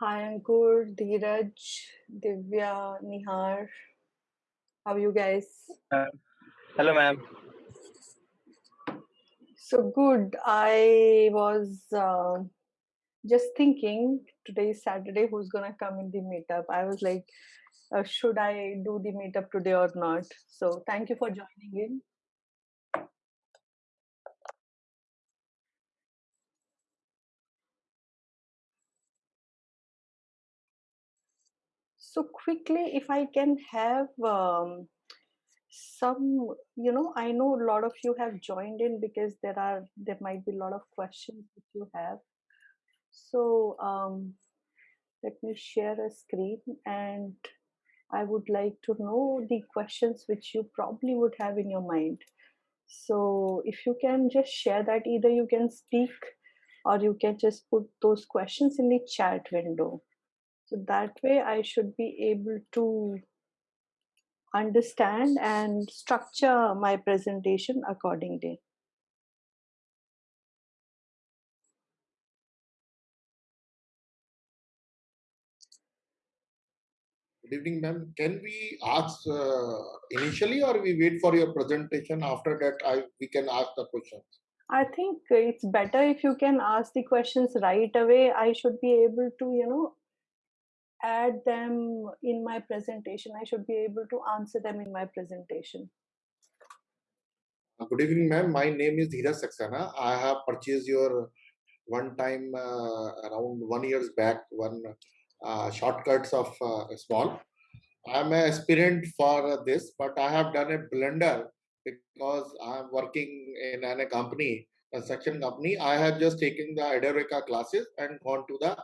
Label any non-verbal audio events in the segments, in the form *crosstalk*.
Hi, Ankur, Dheeraj, Divya, Nihar. How are you guys? Uh, hello, ma'am. So good. I was uh, just thinking today is Saturday, who's gonna come in the meetup? I was like, uh, should I do the meetup today or not? So thank you for joining in. So quickly, if I can have um, some, you know, I know a lot of you have joined in because there are there might be a lot of questions that you have. So um, let me share a screen and I would like to know the questions which you probably would have in your mind. So if you can just share that, either you can speak or you can just put those questions in the chat window. So that way I should be able to understand and structure my presentation accordingly. Good evening, ma'am. Can we ask uh, initially or we wait for your presentation? After that, I we can ask the questions. I think it's better if you can ask the questions right away. I should be able to, you know, add them in my presentation. I should be able to answer them in my presentation. Good evening, ma'am. My name is Dheeraj Saxena. I have purchased your one time uh, around one years back one uh, shortcuts of uh, small. I'm an aspirant for this, but I have done a blender because I'm working in a company, construction company. I have just taken the Edureka classes and gone to the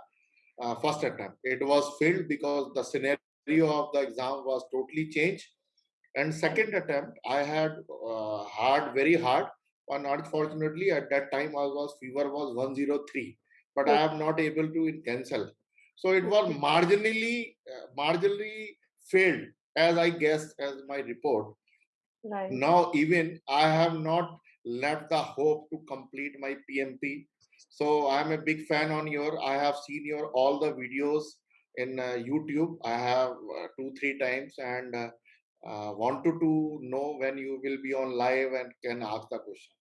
uh, first attempt. It was failed because the scenario of the exam was totally changed. And second attempt, I had uh, hard, very hard. But unfortunately, at that time, I was fever was 103, but I am not able to cancel. So it was marginally, uh, marginally failed, as I guess, as my report. Right. Now, even I have not left the hope to complete my PMP. So I'm a big fan on your. I have seen your all the videos in uh, YouTube. I have uh, two three times and uh, uh wanted to know when you will be on live and can ask the question.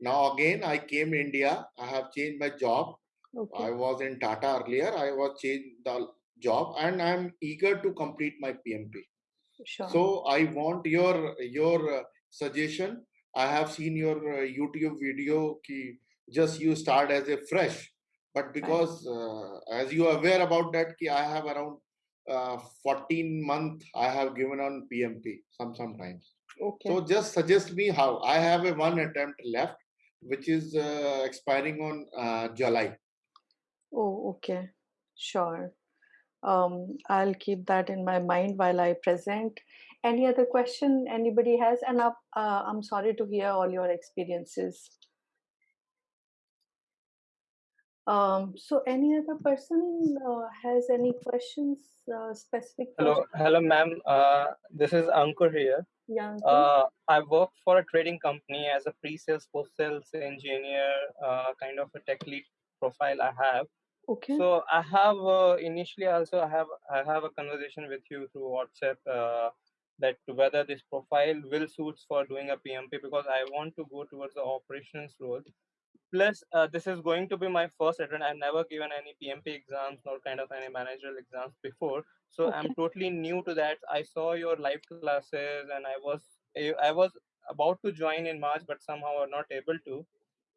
Now again, I came India. I have changed my job. Okay. I was in Tata earlier. I was changed the job, and I'm eager to complete my PMP. Sure. So I want your your uh, suggestion. I have seen your uh, YouTube video. Ki just you start as a fresh, but because uh, as you are aware about that, ki I have around uh, 14 month I have given on PMP some sometimes. Okay. So just suggest me how I have a one attempt left, which is uh, expiring on uh, July. Oh, okay. Sure. Um, I'll keep that in my mind while I present. Any other question anybody has? And uh, I'm sorry to hear all your experiences. Um, so any other person uh, has any questions, uh, specific Hello, questions? hello, ma'am. Uh, this is Ankur here. Yeah, Ankur. Uh, I work for a trading company as a pre-sales, post-sales engineer, uh, kind of a tech lead profile I have. okay. So I have uh, initially also I have I have a conversation with you through WhatsApp uh, that whether this profile will suits for doing a PMP because I want to go towards the operations role. Plus, uh, this is going to be my first attempt. I've never given any PMP exams nor kind of any managerial exams before, so Okay. I'm totally new to that. I saw your live classes and I was I was about to join in March, but somehow I'm not able to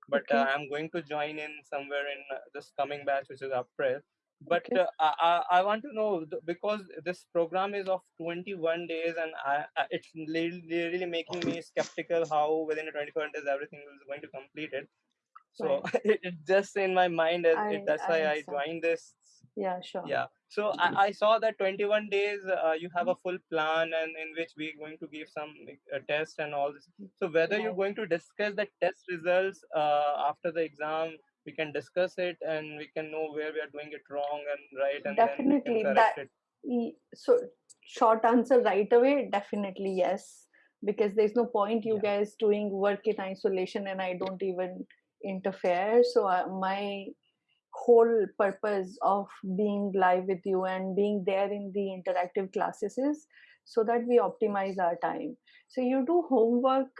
but Okay. uh, I'm going to join in somewhere in uh, this coming batch, which is April. But Okay. uh, I, I want to know because this program is of 21 days, and I, I, it's really, really making me skeptical how within the 21 days everything is going to complete it. So Right. *laughs* it, it just in my mind, I it, that's I why I joined this. Yeah, sure. Yeah. So I, I saw that 21 days uh, you have a full plan, and in which we're going to give some uh, test and all this. So whether you're going to discuss the test results uh, after the exam, we can discuss it, and we can know where we are doing it wrong and right, and Definitely. That it. so short answer right away. Definitely yes, because there's no point you Yeah. guys doing work in isolation and I don't even interfere. So uh, my whole purpose of being live with you and being there in the interactive classes is so that we optimize our time. So you do homework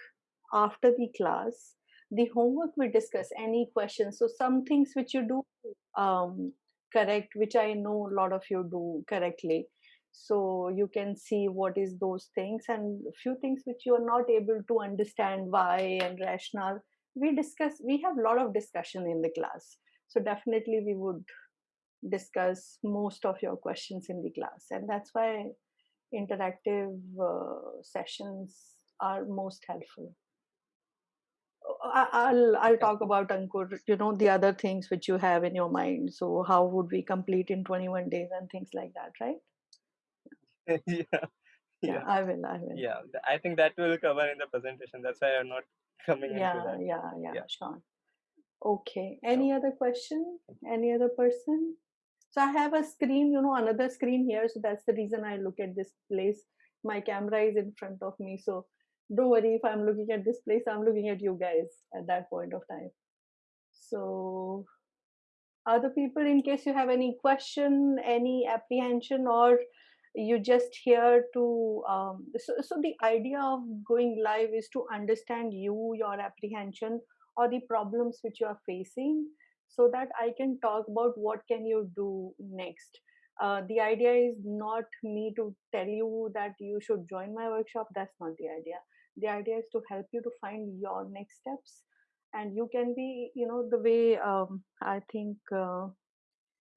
after the class. The homework we discuss any questions. So some things which you do um, correct which i know a lot of you do correctly. So you can see what is those things and few things which you are not able to understand why and rationale we discuss we have a lot of discussion in the class so definitely we would discuss most of your questions in the class and that's why interactive uh, sessions are most helpful I- will I'll talk about Ankur. You know the other things which you have in your mind. So how would we complete in 21 days and things like that, right? *laughs* yeah. Yeah, Yeah. I will. I will. Yeah. I think that will cover in the presentation. That's why I'm not *laughs* coming into Yeah, that. yeah, yeah, Yeah. sure. Okay. Any other question? Any other person? So I have a screen, you know, another screen here. So that's the reason I look at this place. My camera is in front of me. So don't worry if I'm looking at this place, I'm looking at you guys at that point of time. So other people, in case you have any question, any apprehension, or you just here to um, so, so the idea of going live is to understand you your apprehension or the problems which you are facing so that i can talk about what can you do next. Uh, the idea is not me to tell you that you should join my workshop that's not the idea. The idea is to help you to find your next steps and you can be you know the way um, i think uh,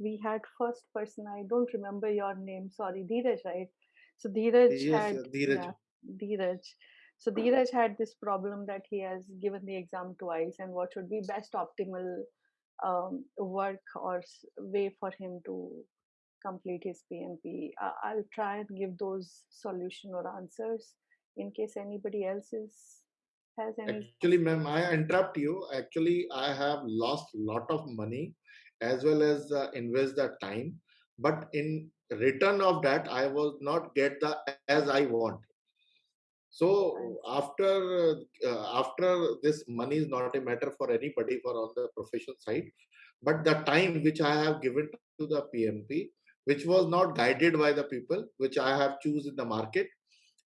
we had first person i don't remember your name sorry dheeraj right so dheeraj Yes, had uh, Dheeraj. yeah dheeraj so dheeraj had this problem that he has given the exam twice and what should be best optimal um, work or way for him to complete his pmp I- i'll try and give those solution or answers in case anybody else is has any Actually, ma'am, I interrupt you. Actually, I have lost lot of money as well as uh, invest the time. But in return of that, I was not get the as I want. So after uh, after this money is not a matter for anybody for on the professional side, but the time which I have given to the PMP, which was not guided by the people, which I have choose in the market,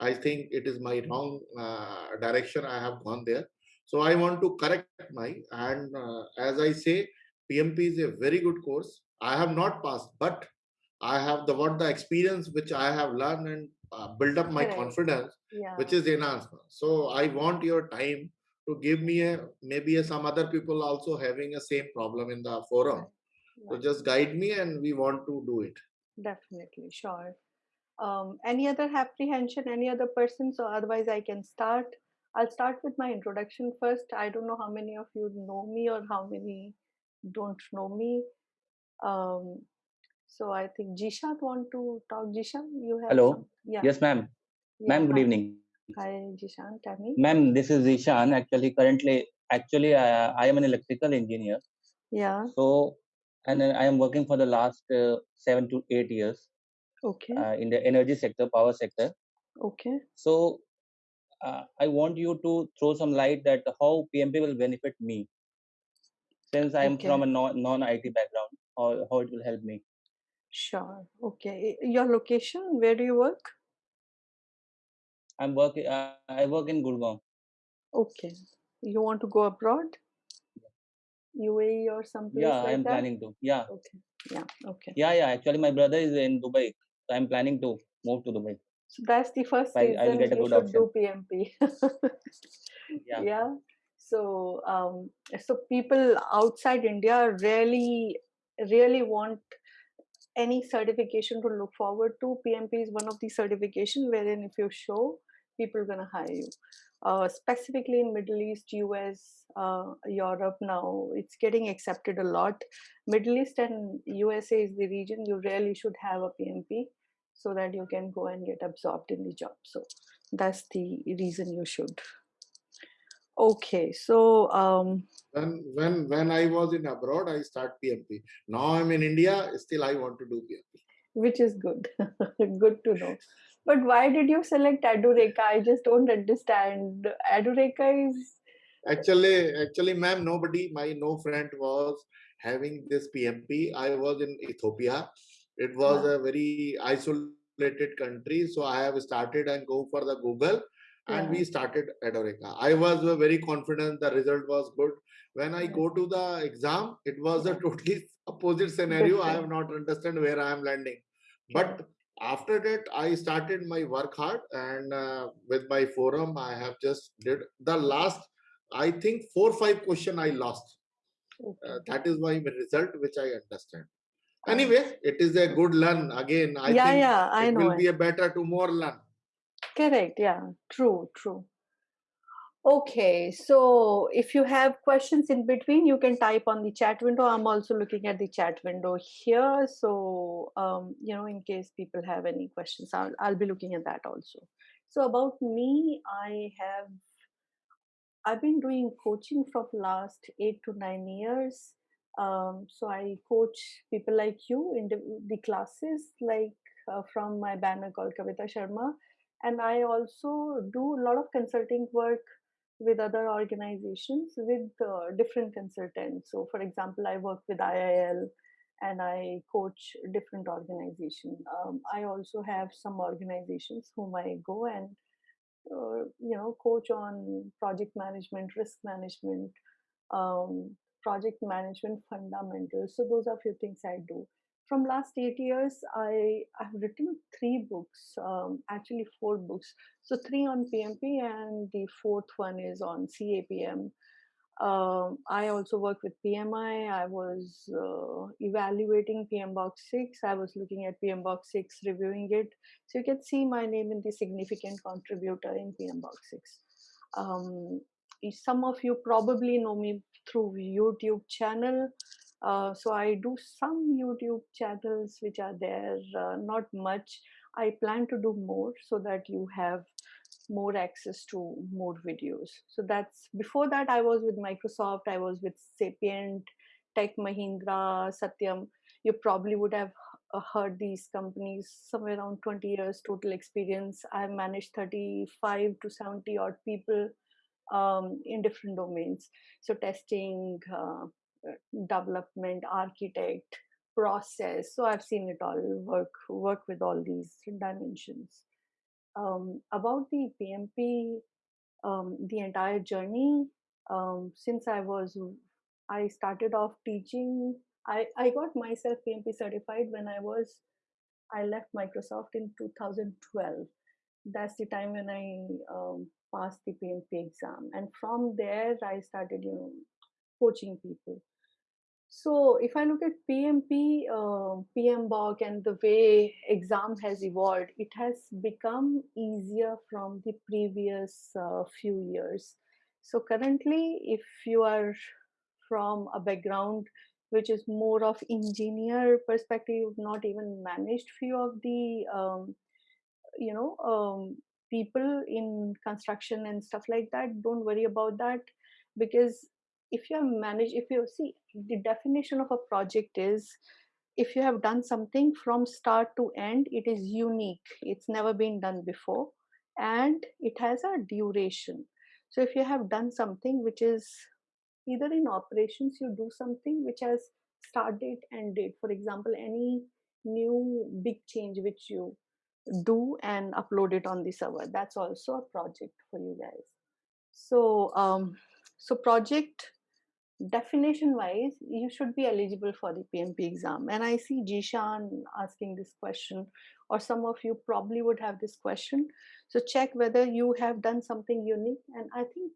I think it is my wrong uh, direction. I have gone there. So I want to correct my and uh, as I say, PMP is a very good course. I have not passed, but I have the what the experience which I have learned and uh, build up my Correct. confidence, yeah which is enhanced. So I want your time to give me a maybe a, some other people also having a same problem in the forum. right, So just guide me, and we want to do it. Definitely, sure. Um, any other apprehension, any other person? So otherwise, I can start. I'll start with my introduction first. I don't know how many of you know me or how many don't know me. Um, so I think Jishan want to talk. Jishan, you have Hello. some? Yeah. Yes, ma'am. yeah, Ma'am, good hi. evening. Hi, Jishan. Tell me. Ma'am, this is Ishan. Actually, currently, actually, I, I am an electrical engineer. Yeah. So, and then I am working for the last uh, seven to eight years Okay. uh, in the energy sector, power sector. Okay. So, uh, I want you to throw some light that how PMP will benefit me, since I am Okay. from a non non IT background, or how it will help me. Sure. Okay. Your location? Where do you work? I'm working. Uh, I work in Gurgaon. Okay. You want to go abroad? UAE or someplace Yeah, I'm that? planning to. Yeah, Okay. Yeah. Okay. yeah, yeah. Actually, my brother is in Dubai, so I'm planning to move to Dubai. So that's the first I- I will get a you good should option. do PMP. *laughs* Yeah. yeah. So um, so people outside India really really want any certification to look forward to. PMP is one of the certification wherein if you show, people are gonna hire you. Uh, specifically in Middle East, US, uh, Europe now, it's getting accepted a lot. Middle East and USA is the region you really should have a PMP so that you can go and get absorbed in the job. So that's the reason you should. Okay, so um, When when when I was in abroad, I start PMP. Now I'm in India. Still, I want to do PMP. which is good, *laughs* good to know. But why did you select Edureka? I just don't understand. Edureka is Actually, actually, ma'am, nobody, my no friend was having this PMP. I was in Ethiopia. It was a very isolated country, so I have started and go for the Google, and we started Edureka. I was uh, very confident the result was good. When I go to the exam, it was a totally *laughs* opposite scenario. I have not understand where I am landing. But after that, I started my work hard, and uh, with my forum, I have just did the last. I think four five question I lost. Okay. Uh, that is my result, which I understand. I Anyway, it is a good learn. Again, I yeah, think yeah, I it know will it. be a better to more learn. Correct. Yeah. True. True. Okay, so if you have questions in between, you can type on the chat window. I'm also looking at the chat window here. So, um, you know, in case people have any questions, I'll, I'll be looking at that also. So about me, I have, I've been doing coaching from last eight to nine years. Um, so I coach people like you in the, the classes, like uh, from my banner called Kavita Sharma. And I also do a lot of consulting work with other organizations with uh, different consultants. So, for example, I work with IIL and I coach different organizations. Um, I also have some organizations whom I go and uh, you know coach on project management, risk management, um, project management fundamentals. So those are few things I do. From last eight years, I have written three books, um, actually four books. So three on PMP, and the fourth one is on CAPM. Um, I also work with PMI. I was uh, evaluating PMBOK 6. I was looking at PMBOK 6, reviewing it. So you can see my name in the significant contributor in PMBOK 6. Um, some of you probably know me through YouTube channel. Uh, so I do some YouTube channels which are there, uh, not much. I plan to do more so that you have more access to more videos. So that's before that I was with Microsoft, I was with Sapient, Tech Mahindra, Satyam. You probably would have heard these companies somewhere around 20 years total experience. I've managed 35 to 70 odd people um, in different domains. So testing, uh, development, architect, process. So I've seen it all work work with all these dimensions. Um, about the PMP, um, the entire journey, um, since I was, I started off teaching. I, I got myself PMP certified when I was, I left Microsoft in 2012. That's the time when I um, passed the PMP exam. And from there, I started, you know, coaching people. So if I look at PMP, uh, PMBOK and the way exam has evolved, it has become easier from the previous uh, few years. So currently, if you are from a background which is more of engineer perspective, not even managed few of the, um, you know, um, people in construction and stuff like that, don't worry about that because if you have managed if you see the definition of a project is if you have done something from start to end it is unique. It's never been done before and it has a duration. So if you have done something which is either in operations you do something which has start date and date. For example any new big change which you do and upload it on the server that's also a project for you guys. So um so project definition wise you should be eligible for the pmp exam. And i see jishan asking this question or some of you probably would have this question. So check whether you have done something unique. And i think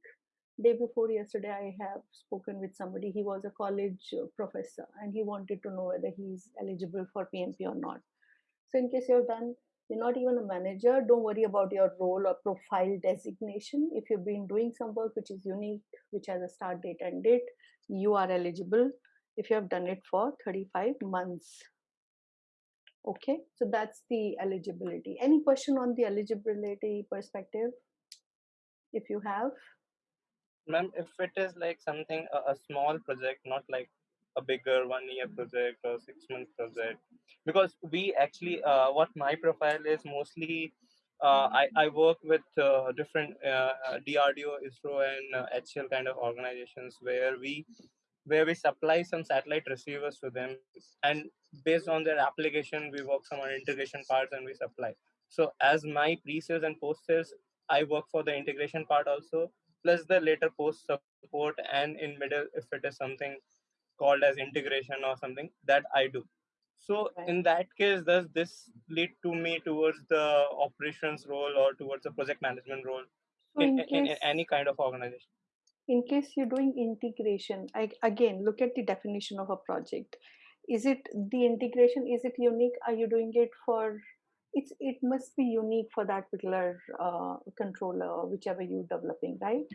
day before yesterday i have spoken with somebody. He was a college uh, professor and he wanted to know whether he's eligible for pmp or not. So in case you have done you're not even a manager. Don't worry about your role or profile designation. If you've been doing some work which is unique which has a start date and date you are eligible if you have done it for 35 months. Okay? So that's the eligibility. Any question on the eligibility perspective? If you have. Ma'am if it is like something a, a small project not like a bigger one year project or six month project because we actually uh, what my profile is mostly uh, I, I work with uh, different uh, DRDO, ISRO, and HCL kind of organizations where we where we supply some satellite receivers to them, and based on their application, we work some on integration parts and we supply. So as my pre-sales and post-sales, I work for the integration part also, plus the later post support, and in middle, if it is something called as integration or something that I do. So Right. in that case, does this lead to me towards the operations role or towards the project management role So in, in in, in any kind of organization? in case you're doing integration, I, again look at the definition of a project. Is it the integration? Is it unique? Are you doing it for? It's it must be unique for that particular uh, controller, whichever you're developing, right?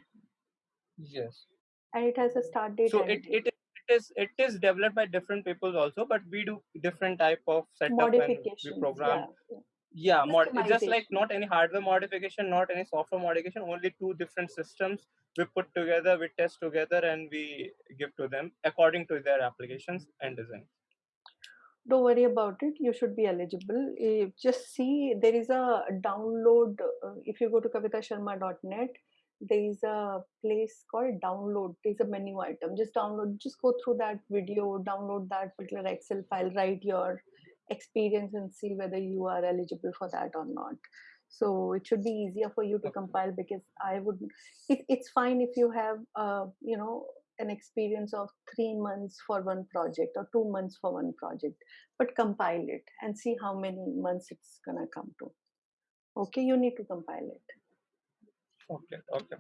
Yes. And it has a start date So it, it it is it is developed by different people also, but we do different type of setup and we program. Yeah, yeah. Yeah, mod, just like not any hardware modification, not any software modification, only two different systems we put together, we test together, and we give to them according to their applications and design. Don't worry about it. You should be eligible. Eh, Just see there is a download. Uh, if you go to kavitasharma.net, there is a place called download. There's a menu item. Just download. Just go through that video. Download that particular Excel file. Write your experience and see whether you are eligible for that or not. So it should be easier for you to compile because I would. It, it's fine if you have, uh, you know, an experience of three months for one project or two months for one project but compile it and see how many months it's gonna come to okay you need to compile it Okay, okay.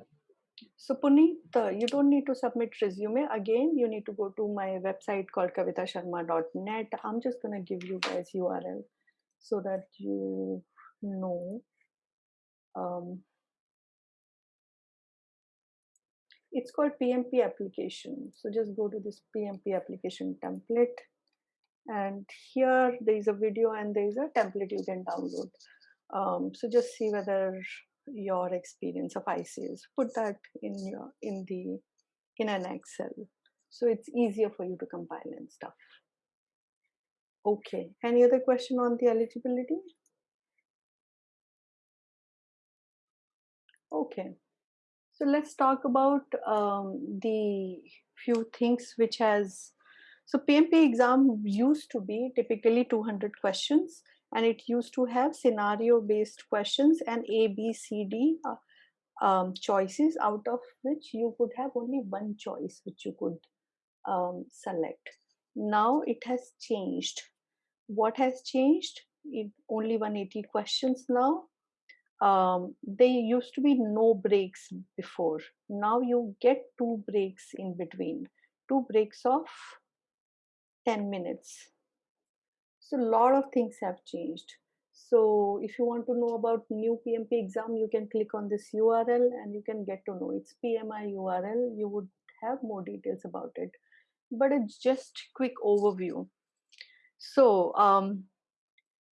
so puneet uh, you don't need to submit resume. Again you need to go to my website called kavitasharma.net i'm just gonna give you guys url so that you know. Um, it's called pmp application. So just go to this pmp application template. And here there is a video and there is a template you can download. Um, so just see whether your experience of ICS put that in your in the in an excel. So it's easier for you to compile and stuff. Okay. Any other question on the eligibility? Okay. So let's talk about um, the few things which has so pmp exam used to be typically 200 questions and it used to have scenario based questions and a b c d uh, um, choices out of which you could have only one choice which you could um, select. Now it has changed. What has changed? It only 180 questions now. Um, there used to be no breaks before. Now you get two breaks in between. Two breaks of 10 minutes so a lot of things have changed. So if you want to know about new pmp exam you can click on this url and you can get to know. It's pmi url you would have more details about it. But it's just quick overview. So um,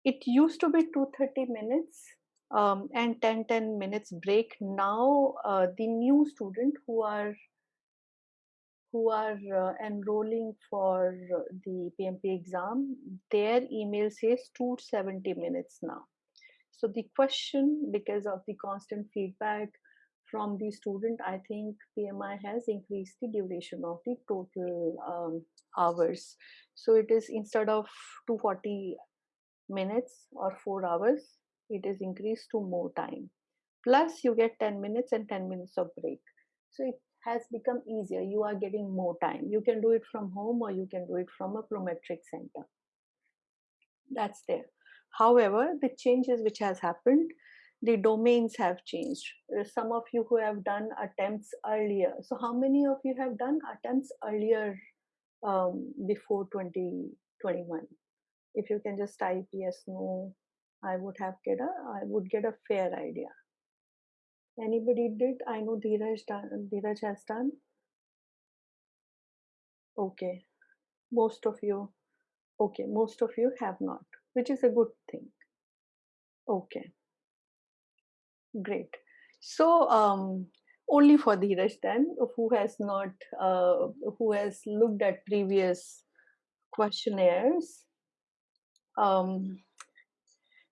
it used to be 230 minutes um, and 10 10 minutes break. Now uh, the new student who are who are uh, enrolling for uh, the PMP exam, their email says 270 minutes now. So the question, because of the constant feedback from the student, I think PMI has increased the duration of the total um, hours. So it is instead of 240 minutes or four hours, it is increased to more time. Plus, you get 10 minutes and 10 minutes of break. So it has become easier. You are getting more time. You can do it from home or you can do it from a Prometric center. That's there. However, the changes which has happened, the domains have changed. Some of you who have done attempts earlier. So how many of you have done attempts earlier um, before 2021? If you can just type yes, no, I would have get a I would get a fair idea. Anybody did? I know Dheeraj done, Dheeraj has done. Okay, most of you. Okay, most of you have not, which is a good thing. Okay, great. So um, only for Dheeraj then, who has not, uh, who has looked at previous questionnaires. Um,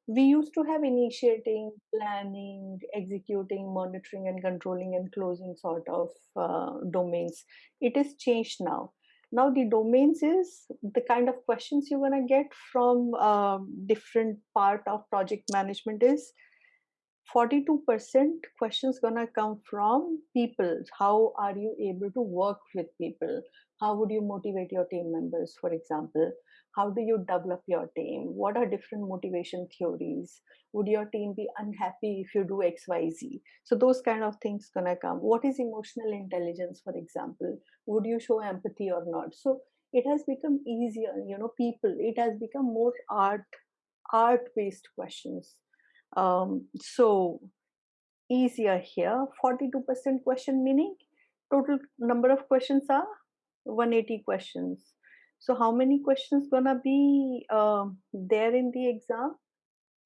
we used to have initiating, planning, executing, monitoring, and controlling and closing sort of uh, domains. It is changed now. now the domains is the kind of questions you're going to get from um, different part of project management is 42% questions going to come from people how are you able to work with people how would you motivate your team members for example how do you develop your team? What are different motivation theories? Would your team be unhappy if you do xyz so those kind of things gonna come. What is emotional intelligence for example? Would you show empathy or not? So it has become easier you know people it has become more art art based questions. Um, so easier here. 42% question meaning? Total number of questions are 180 questions so how many questions gonna be uh, there in the exam?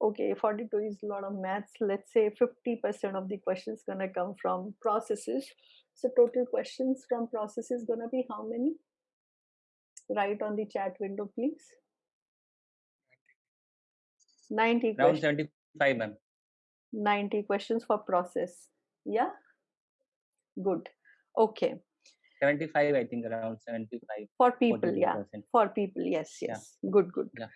Okay 42 is a lot of maths. Let's say 50% of the questions gonna come from processes. So total questions from processes gonna be how many? Write on the chat window please. 90 Around questions. 75, ma'am. 90 questions for process. Yeah? Good. Okay 75, I think around 75, for people yeah. 42%. for people yes Yeah. yes. Good good. Yeah.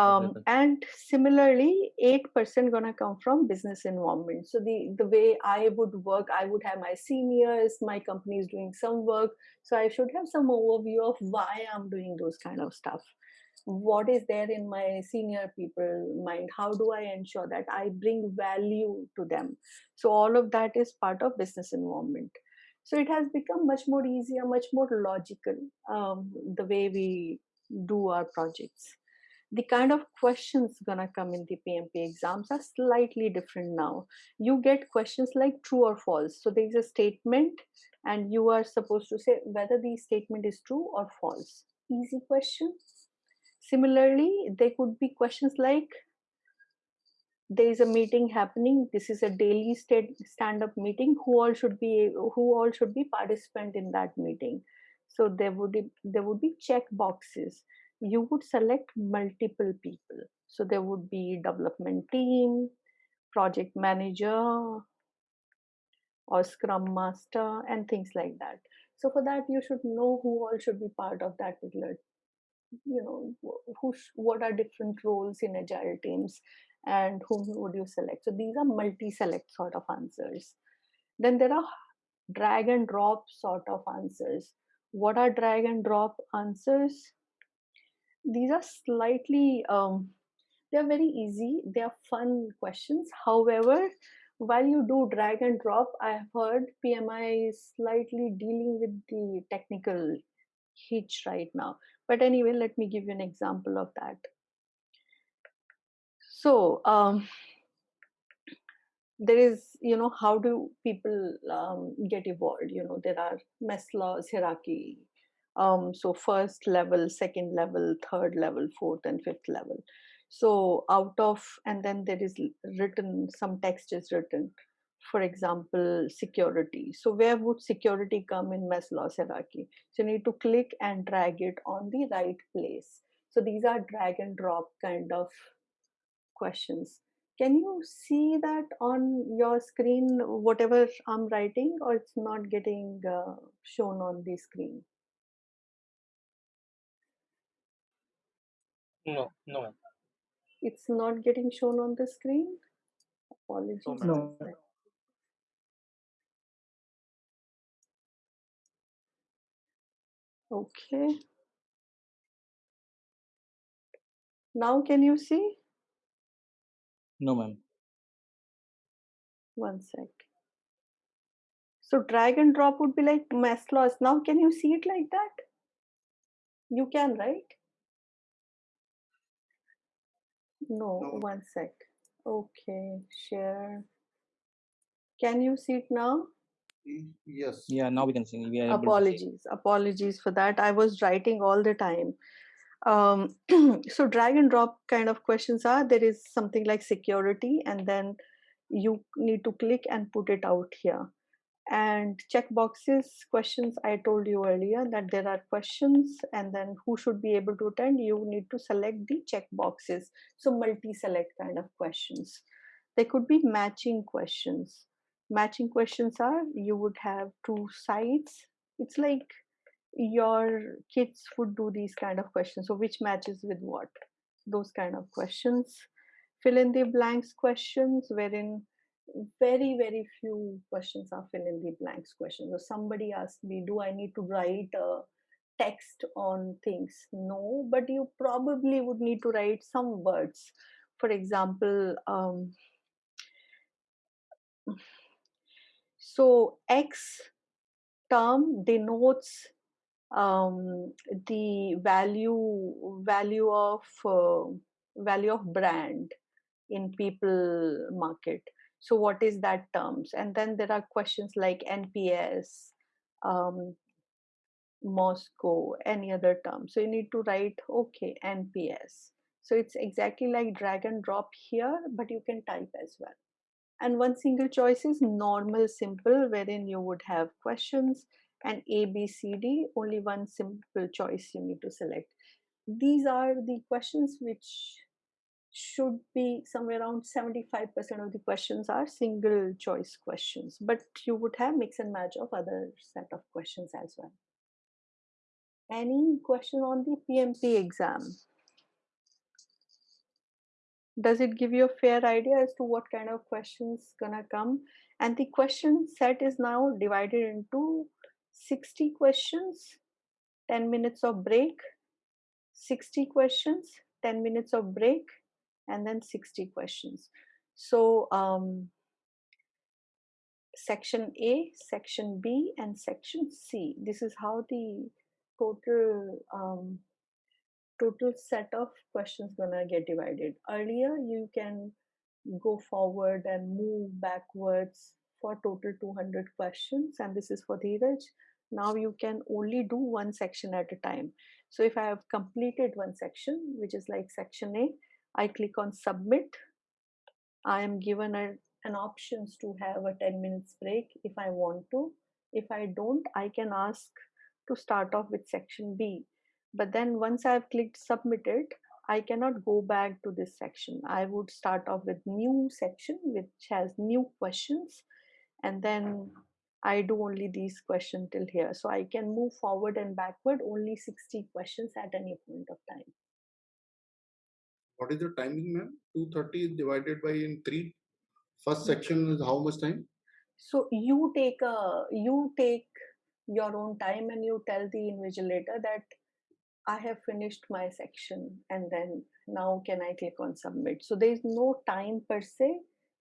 um, and similarly 8% gonna come from business environment. So the the way i would work i would have my seniors my company is doing some work. So i should have some overview of why i'm doing those kind of stuff. What is there in my senior people mind? How do i ensure that i bring value to them? So all of that is part of business environment so it has become much more easier much more logical um, the way we do our projects the kind of questions gonna come in the PMP exams are slightly different now. You get questions like true or false. So there is a statement, and you are supposed to say whether the statement is true or false. Easy question. Similarly, there could be questions like there is a meeting happening. This is a daily stand-up meeting. Who all should be who all should be participant in that meeting? So there would be, there would be check boxes you would select multiple people. So there would be development team, project manager, or scrum master, and things like that. So for that, you should know who all should be part of that particular, you know, who, what are different roles in agile teams, and whom would you select. So these are multi-select sort of answers. Then there are drag and drop sort of answers. What are drag and drop answers? these are slightly um, they're very easy they're fun questions however while you do drag and drop i have heard pmi is slightly dealing with the technical hitch right now but anyway let me give you an example of that so um, there is you know how do people um, get evolved? You know there are maslow's hierarchy um, so first level second level third level fourth and fifth level. So out of and then there is written some text is written. For example security. So where would security come in maslow's hierarchy? So you need to click and drag it on the right place. So these are drag and drop kind of questions can you see that on your screen whatever i'm writing or it's not getting uh, shown on the screen No, no. it's not getting shown on the screen apologies No, one ma'am. sec. okay now can you see No, ma'am. one sec so drag and drop would be like maslow's now can you see it like that you can right no No. one sec okay share can you see it now Yes. Yeah, now we can see. We are able to see. apologies apologies for that i was writing all the time um, *clears throat* so drag and drop kind of questions are there is something like security and then you need to click and put it out here. And check boxes questions i told you earlier that there are questions and then who should be able to attend you need to select the check boxes. So multi select kind of questions. There could be matching questions. Matching questions are you would have two sides. It's like your kids would do these kind of questions. So which matches with what? Those kind of questions. Fill in the blanks questions wherein very very few questions are fill in the blanks questions. So somebody asked me, do I need to write a text on things? No, but you probably would need to write some words. For example, um, so X term denotes um, the value value of uh, value of brand in people market. So what is that terms? And then there are questions like nps um, MoSCoW any other term. So you need to write okay nps so it's exactly like drag and drop here but you can type as well. And one single choice is normal simple wherein you would have questions and A, B, C, D, only one simple choice you need to select. These are the questions which should be somewhere around 75% of the questions are single choice questions, but you would have mix and match of other set of questions as well. Any question on the PMP exam? Does it give you a fair idea as to what kind of questions gonna come? And the question set is now divided into 60 questions, 10 minutes of break, 60 questions, 10 minutes of break, and then 60 questions. So, um, section A, section B, and section C. This is how the total um, total set of questions gonna get divided. Earlier, you can go forward and move backwards for total 200 questions, and this is for the Dheeraj now you can only do one section at a time. So if i have completed one section which is like section a i click on submit. I am given a, an options to have a 10 minutes break if i want to. If i don't i can ask to start off with section b. But then once i have clicked submitted i cannot go back to this section. I would start off with new section which has new questions. And then I do only these questions till here. So I can move forward and backward only 60 questions at any point of time. What is the timing, ma'am? 230 is divided by in three. First section is how much time? So you take a you take your own time and you tell the invigilator that I have finished my section and then now can I click on submit. So there is no time per se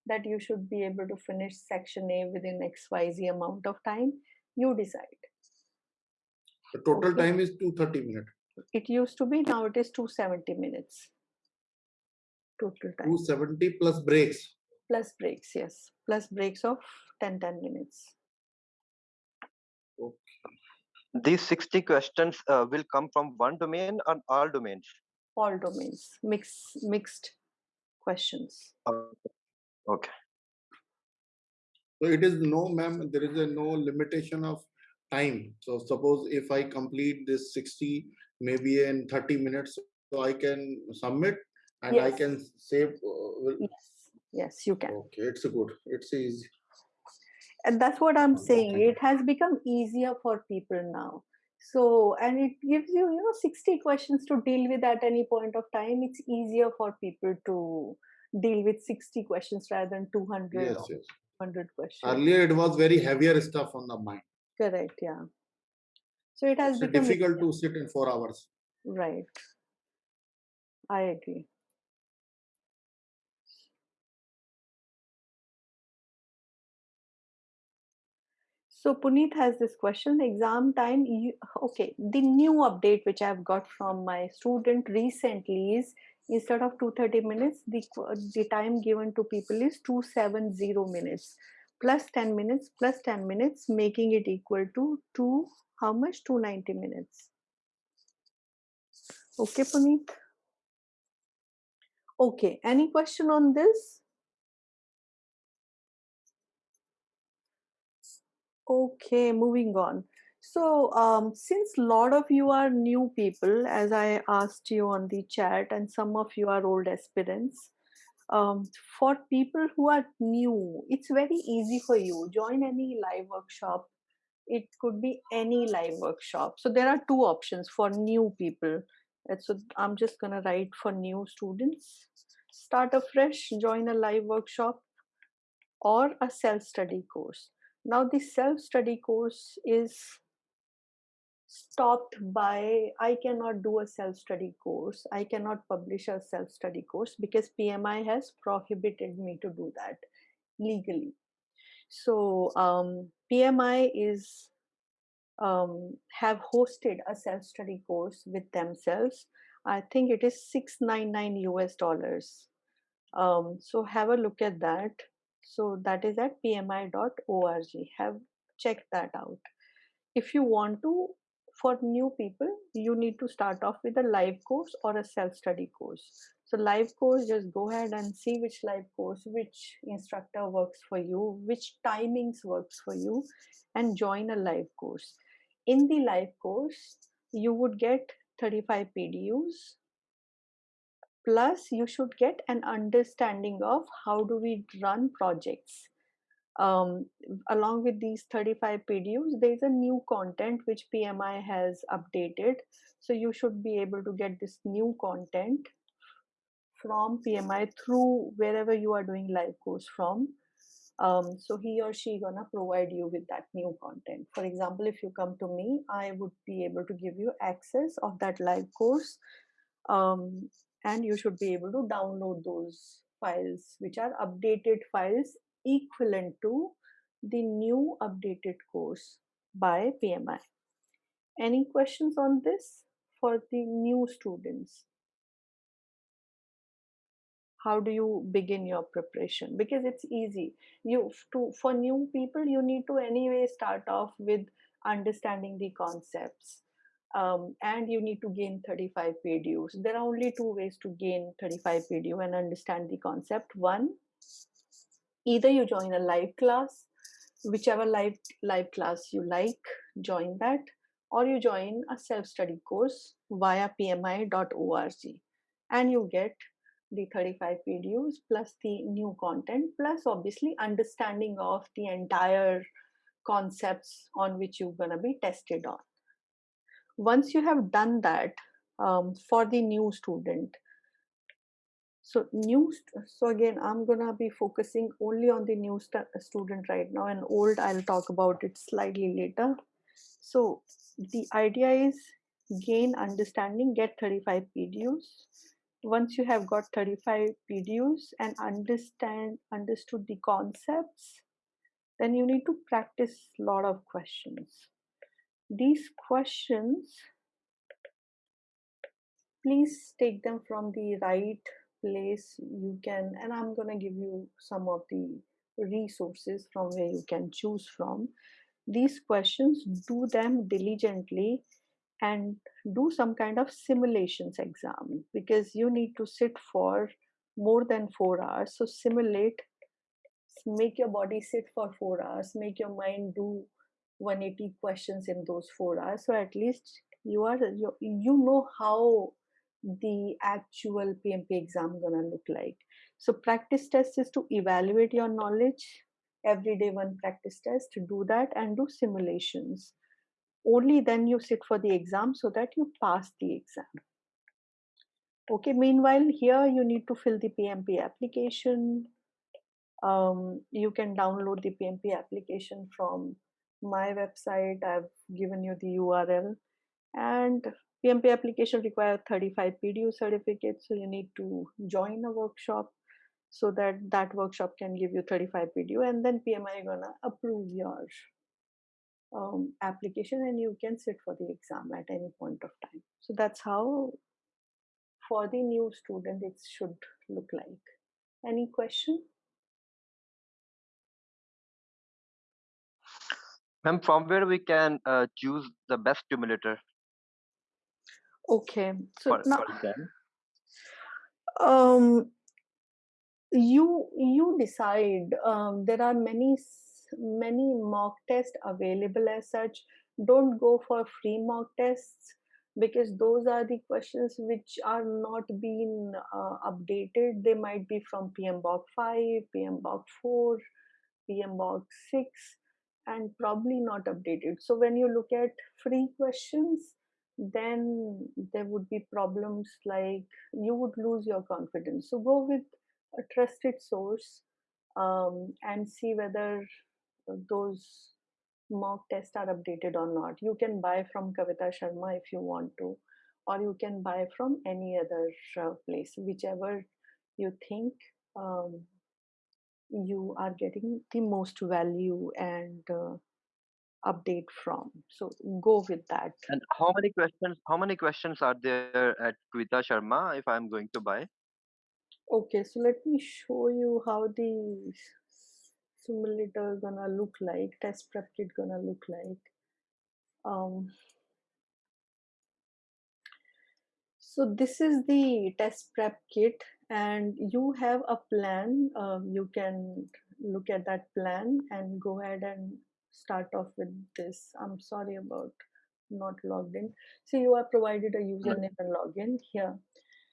that you should be able to finish section A within XYZ amount of time, you decide. The total okay. time is 230 minutes. It used to be, now it is 270 minutes. Total time. 270 plus breaks. Plus breaks, yes. Plus breaks of 10 10 minutes. Okay. These 60 questions uh, will come from one domain or all domains? All domains, mix, mixed questions. Okay. Okay. So it is no, ma'am, there is a no limitation of time. So suppose if I complete this 60, maybe in 30 minutes, so I can submit and yes. I can save. Uh, yes, yes, you can. Okay, it's good. It's easy. And that's what I'm saying. It has become easier for people now. So, and it gives you, you know, 60 questions to deal with at any point of time. It's easier for people to deal with 60 questions rather than 200 yes, yes. 100 questions. Earlier, it was very heavier stuff on the mind. Correct, yeah. So it has it's become difficult to sit in four hours. Right. I agree. So Puneet has this question, exam time, you, okay, the new update which I've got from my student recently is instead of 230 minutes the the time given to people is 270 minutes. Plus 10 minutes plus 10 minutes making it equal to 2 how much? 290 minutes. Okay puneet? Okay any question on this? Okay moving on so, um, since a lot of you are new people, as I asked you on the chat, and some of you are old aspirants, um, for people who are new, it's very easy for you. Join any live workshop. it could be any live workshop so there are two options for new people And so i'm just going to write for new students start afresh join a live workshop or a self study course now the self study course is stopped by i cannot do a self study course. I cannot publish a self study course because pmi has prohibited me to do that legally. So um, pmi is um, have hosted a self study course with themselves. I think it is 699 us dollars. Um, so have a look at that. So that is at pmi.org have check that out. If you want to for new people you need to start off with a live course or a self-study course. So live course just go ahead and see which live course which instructor works for you which timings works for you and join a live course. In the live course you would get 35 pdus plus you should get an understanding of how do we run projects um, along with these 35 PDUs, there is a new content which PMI has updated. So you should be able to get this new content from PMI through wherever you are doing live course from. Um, so he or she gonna provide you with that new content. For example, if you come to me, I would be able to give you access of that live course, um, and you should be able to download those files, which are updated files equivalent to the new updated course by PMI. Any questions on this for the new students? How do you begin your preparation? Because it's easy. You to for new people, you need to anyway start off with understanding the concepts. Um, and you need to gain 35 PDUs. There are only two ways to gain 35 PDU and understand the concept. One either you join a live class whichever live live class you like join that or you join a self-study course via pmi.org and you get the 35 videos plus the new content plus obviously understanding of the entire concepts on which you're going to be tested on. Once you have done that um, for the new student so new so again i'm gonna be focusing only on the new student right now and old i'll talk about it slightly later. So the idea is gain understanding get 35 pdus once you have got 35 pdus and understand understood the concepts then you need to practice a lot of questions. These questions please take them from the right place you can and i'm going to give you some of the resources from where you can choose from. These questions do them diligently and do some kind of simulations exam because you need to sit for more than 4 hours. So simulate make your body sit for 4 hours make your mind do 180 questions in those 4 hours. So at least you are you, you know how the actual PMP exam gonna look like. So practice test is to evaluate your knowledge. Every day one practice test to do that and do simulations. Only then you sit for the exam so that you pass the exam. Okay, meanwhile here you need to fill the PMP application. Um, you can download the PMP application from my website. I've given you the URL and PMP application require 35 PDU certificates, so you need to join a workshop so that that workshop can give you 35 PDU, and then PMI is gonna approve your um, application, and you can sit for the exam at any point of time. So that's how, for the new student, it should look like. Any question? Ma'am, from where we can uh, choose the best stimulator? Okay, so For, now for um you you decide um, there are many many mock tests available as such. Don't go for free mock tests because those are the questions which are not being uh, updated. They might be from pmbok 5 pmbok 4 pmbok 6 and probably not updated. So when you look at free questions, then there would be problems like you would lose your confidence. So go with a trusted source um, and see whether those mock tests are updated or not. You can buy from Kavita Sharma if you want to, or you can buy from any other uh, place, whichever you think um, you are getting the most value and uh, update from. So go with that. And how many questions? How many questions are there at Kavita Sharma if I'm going to buy? Okay, so let me show you how the simulator gonna look like, test prep kit gonna look like. Um, so this is the test prep kit and you have a plan. Um, you can look at that plan and go ahead and start off with this. I'm sorry about not logged in. So you are provided a username and login here.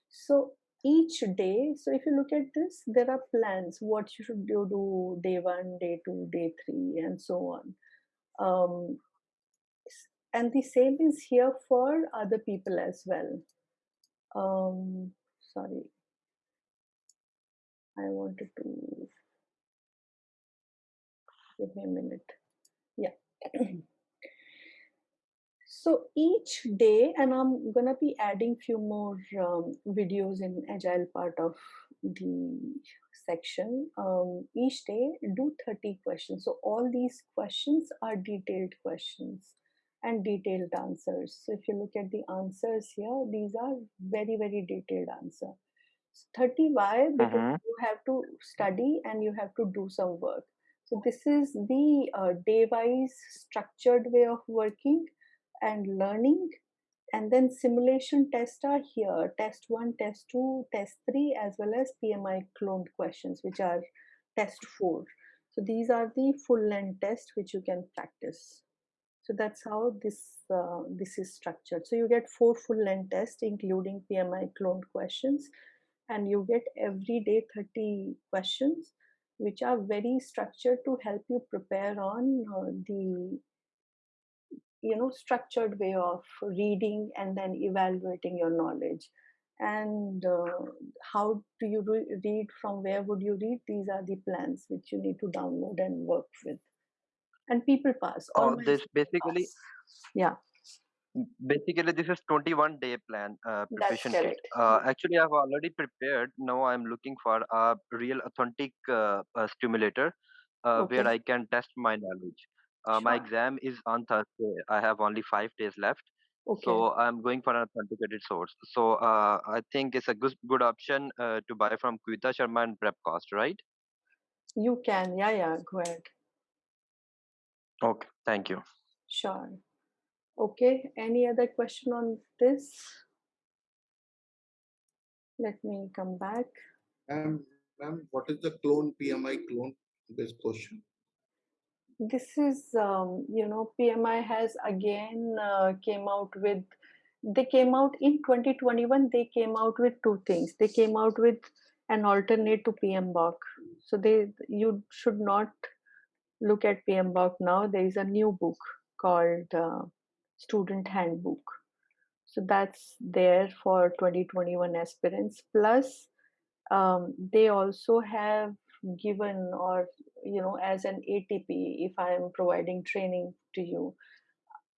So each day, so if you look at this, there are plans, what you should do, do day one, day two, day three, and so on. Um, and the same is here for other people as well. Um, sorry, I wanted to give me a minute. Yeah. so each day, and I'm gonna be adding few more um, videos in agile part of the section. Um, each day, do 30 questions. So all these questions are detailed questions and detailed answers. So if you look at the answers here, these are very, very detailed answer. 30 why? Because Mhm. you have to study and you have to do some work. So this is the uh, day-wise structured way of working and learning. And then simulation tests are here, test one, test two, test three, as well as PMI cloned questions, which are test four. So these are the full length tests which you can practice. So that's how this uh, this is structured. So you get four full length tests, including PMI cloned questions, and you get every day 30 questions, which are very structured to help you prepare on uh, the you know structured way of reading and then evaluating your knowledge. And uh, how do you re- read from where would you read? These are the plans which you need to download and work with. And people pass Oh, this basically pass. yeah basically this is 21 day plan uh, preparation kit. Uh, actually, I've already prepared. Now I'm looking for a real authentic uh, uh, stimulator uh, where I can test my knowledge. Uh, my exam is on Thursday. I have only five days left. okay So I'm going for an authenticated source. So uh, I think it's a good good option uh, to buy from Kavita Sharma and Prep Cost, right? you can yeah yeah go ahead Okay, thank you. sure okay any other question on this? Let me come back. Ma'am, ma'am, what is the clone PMI clone based question? this is um, you know pmi has again uh, came out with they came out in 2021 they came out with two things. They came out with an alternate to pmbok so they you should not look at pmbok now. There is a new book called uh, student handbook. So that's there for 2021 aspirants. Plus um, they also have given or you know as an atp if i am providing training to you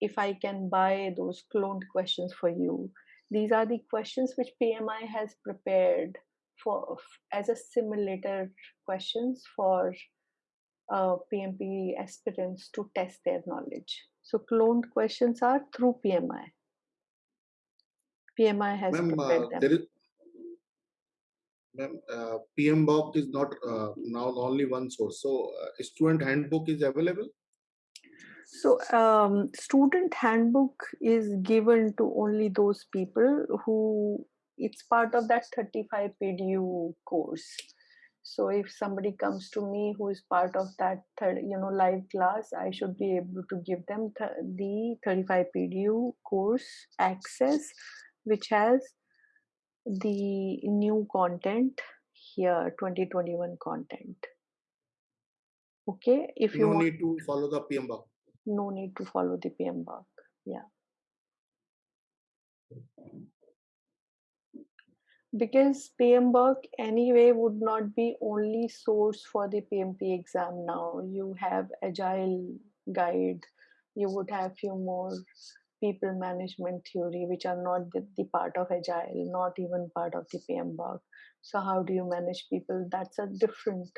if i can buy those cloned questions for you. These are the questions which pmi has prepared for as a simulator questions for uh, pmp aspirants to test their knowledge so cloned questions are through pmi pmi has prepared uh, them ma'am, uh, PMBOK is not uh, now only one source. So uh, student handbook is available. So, um, student handbook is given to only those people who it's part of that 35 PDU course. So, if somebody comes to me who is part of that, third, you know, live class, I should be able to give them th- the 35 PDU course access, which has the new content here, 2021 content. Okay, if you No want, need to follow the PMBOK. no need to follow the PMBOK. Yeah. Because PMBOK anyway would not be only source for the PMP exam now. You have Agile guide, you would have few more people management theory which are not the, the part of Agile, not even part of the PMBOK. So how do you manage people? That's a different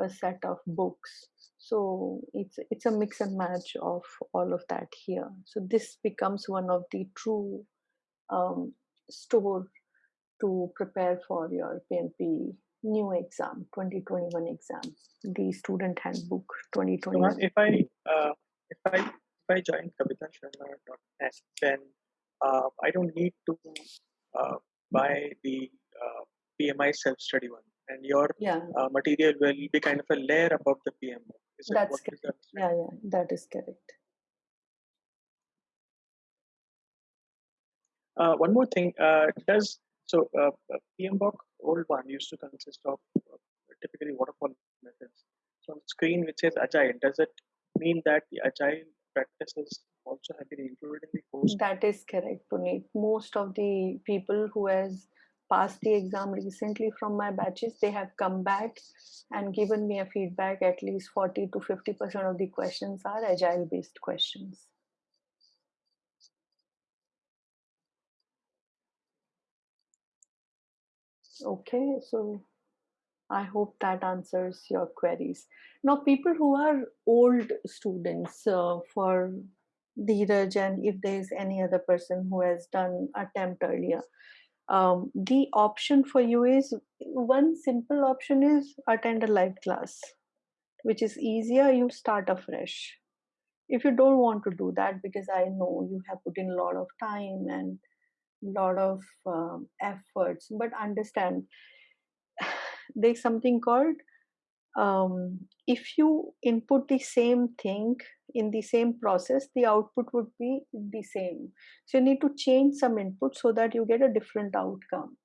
uh, set of books. So it's it's a mix and match of all of that here. So this becomes one of the true um, store to prepare for your PMP new exam, 2021 exam, the student handbook So, 2021. if I uh, if I if I join kavitasharma.net, then uh, I don't need to uh, buy the uh, PMI self-study one, and your Yeah, uh, material will be kind of a layer above the PM. Is that's correct. Yeah, yeah, that is correct. Uh, one more thing, uh, does so uh, uh, PMBOK old one used to consist of uh, typically waterfall methods. So on the screen which says agile, does it mean that the agile practices also have been included in the course? That is correct, Puneet. Most of the people who has passed the exam recently from my batches, they have come back and given me a feedback. At least 40 to 50 percent of the questions are agile based questions. Okay, so I hope that answers your queries. Now, people who are old students uh, for Dheeraj and if there is any other person who has done attempt earlier, um, the option for you is one simple option is attend a live class, which is easier. You start afresh. If you don't want to do that, because I know you have put in a lot of time and lot of um, efforts, but understand *sighs* there's something called um, if you input the same thing in the same process the output would be the same. So you need to change some input so that you get a different outcome.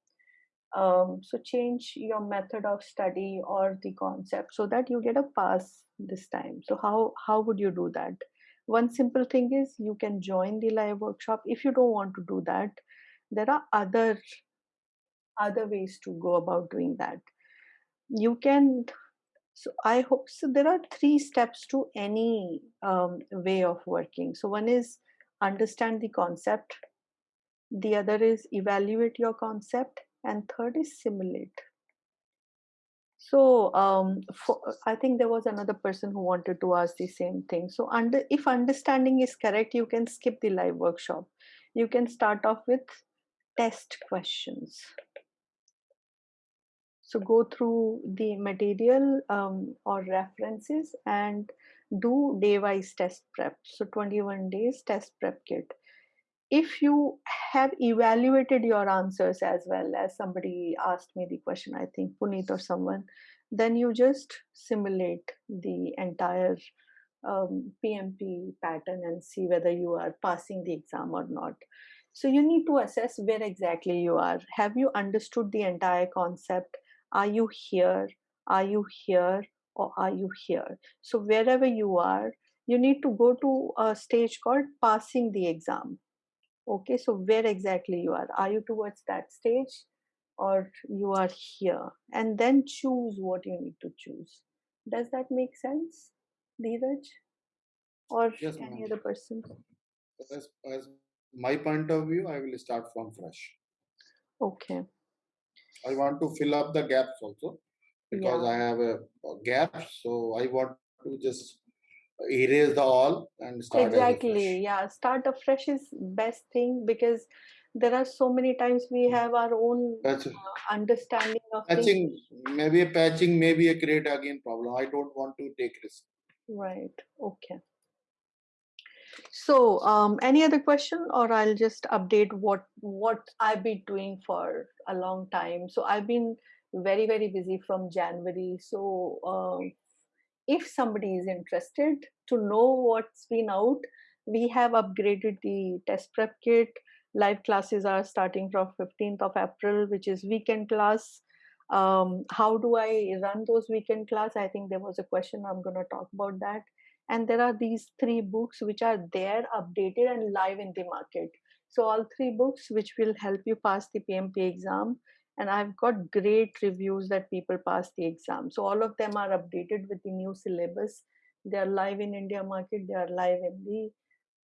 Um, so change your method of study or the concept so that you get a pass this time. So how how would you do that? One simple thing is you can join the live workshop if you don't want to do that there are other other ways to go about doing that. You can so i hope so there are three steps to any um, way of working. So one is understand the concept the other is evaluate your concept and third is simulate. So um, for, i think there was another person who wanted to ask the same thing. So under if understanding is correct you can skip the live workshop. You can start off with test questions. So go through the material um, or references and do day wise test prep. So 21 days test prep kit. If you have evaluated your answers as well as somebody asked me the question i think puneet or someone then you just simulate the entire um, pmp pattern and see whether you are passing the exam or not so you need to assess where exactly you are. Have you understood the entire concept? Are you here? Are you here? Or are you here? So wherever you are you need to go to a stage called passing the exam. Okay so where exactly you are? Are you towards that stage or you are here? And then choose what you need to choose. Does that make sense Dheeraj? Or Yes, any other person? As, as my point of view, I will start from fresh. okay I want to fill up the gaps also because Yeah. I have a, a gap. So I want to just erase the all and start exactly yeah start afresh is best thing because there are so many times we have our own uh, understanding of things patching, maybe a patching, maybe a create again problem. I don't want to take risk. right okay so um any other question or i'll just update what what i've been doing for a long time so i've been very very busy from january so um if somebody is interested to know what's been out we have upgraded the test prep kit live classes are starting from 15th of april which is weekend class um, how do I run those weekend class? I think there was a question. I'm going to talk about that. And there are these three books which are there, updated and live in the market. So all three books which will help you pass the PMP exam. And I've got great reviews that people pass the exam. So all of them are updated with the new syllabus. They are live in India market. They are live in the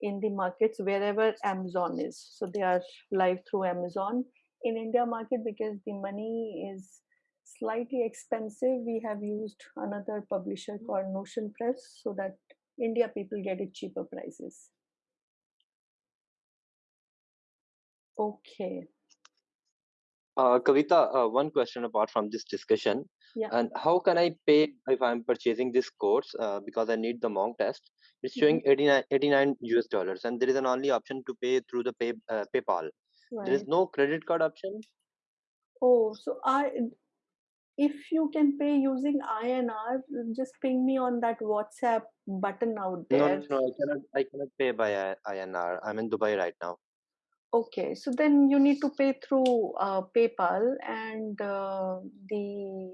in the markets wherever Amazon is. So they are live through Amazon in India market because the money is slightly expensive. We have used another publisher called Notion Press so that India people get it cheaper prices. Okay. Uh, Kavita, uh, one question apart from this discussion. Yeah. And how can I pay if I'm purchasing this course uh, because I need the mock test? It's Mm-hmm. showing 89, 89 US dollars, and there is an only option to pay through the pay uh, PayPal. There is no credit card option. Oh, so I if you can pay using INR, just ping me on that WhatsApp button out No, there. no, no, I cannot. I cannot pay by I- INR. I'm in Dubai right now. Okay, so then you need to pay through uh, PayPal, and uh, the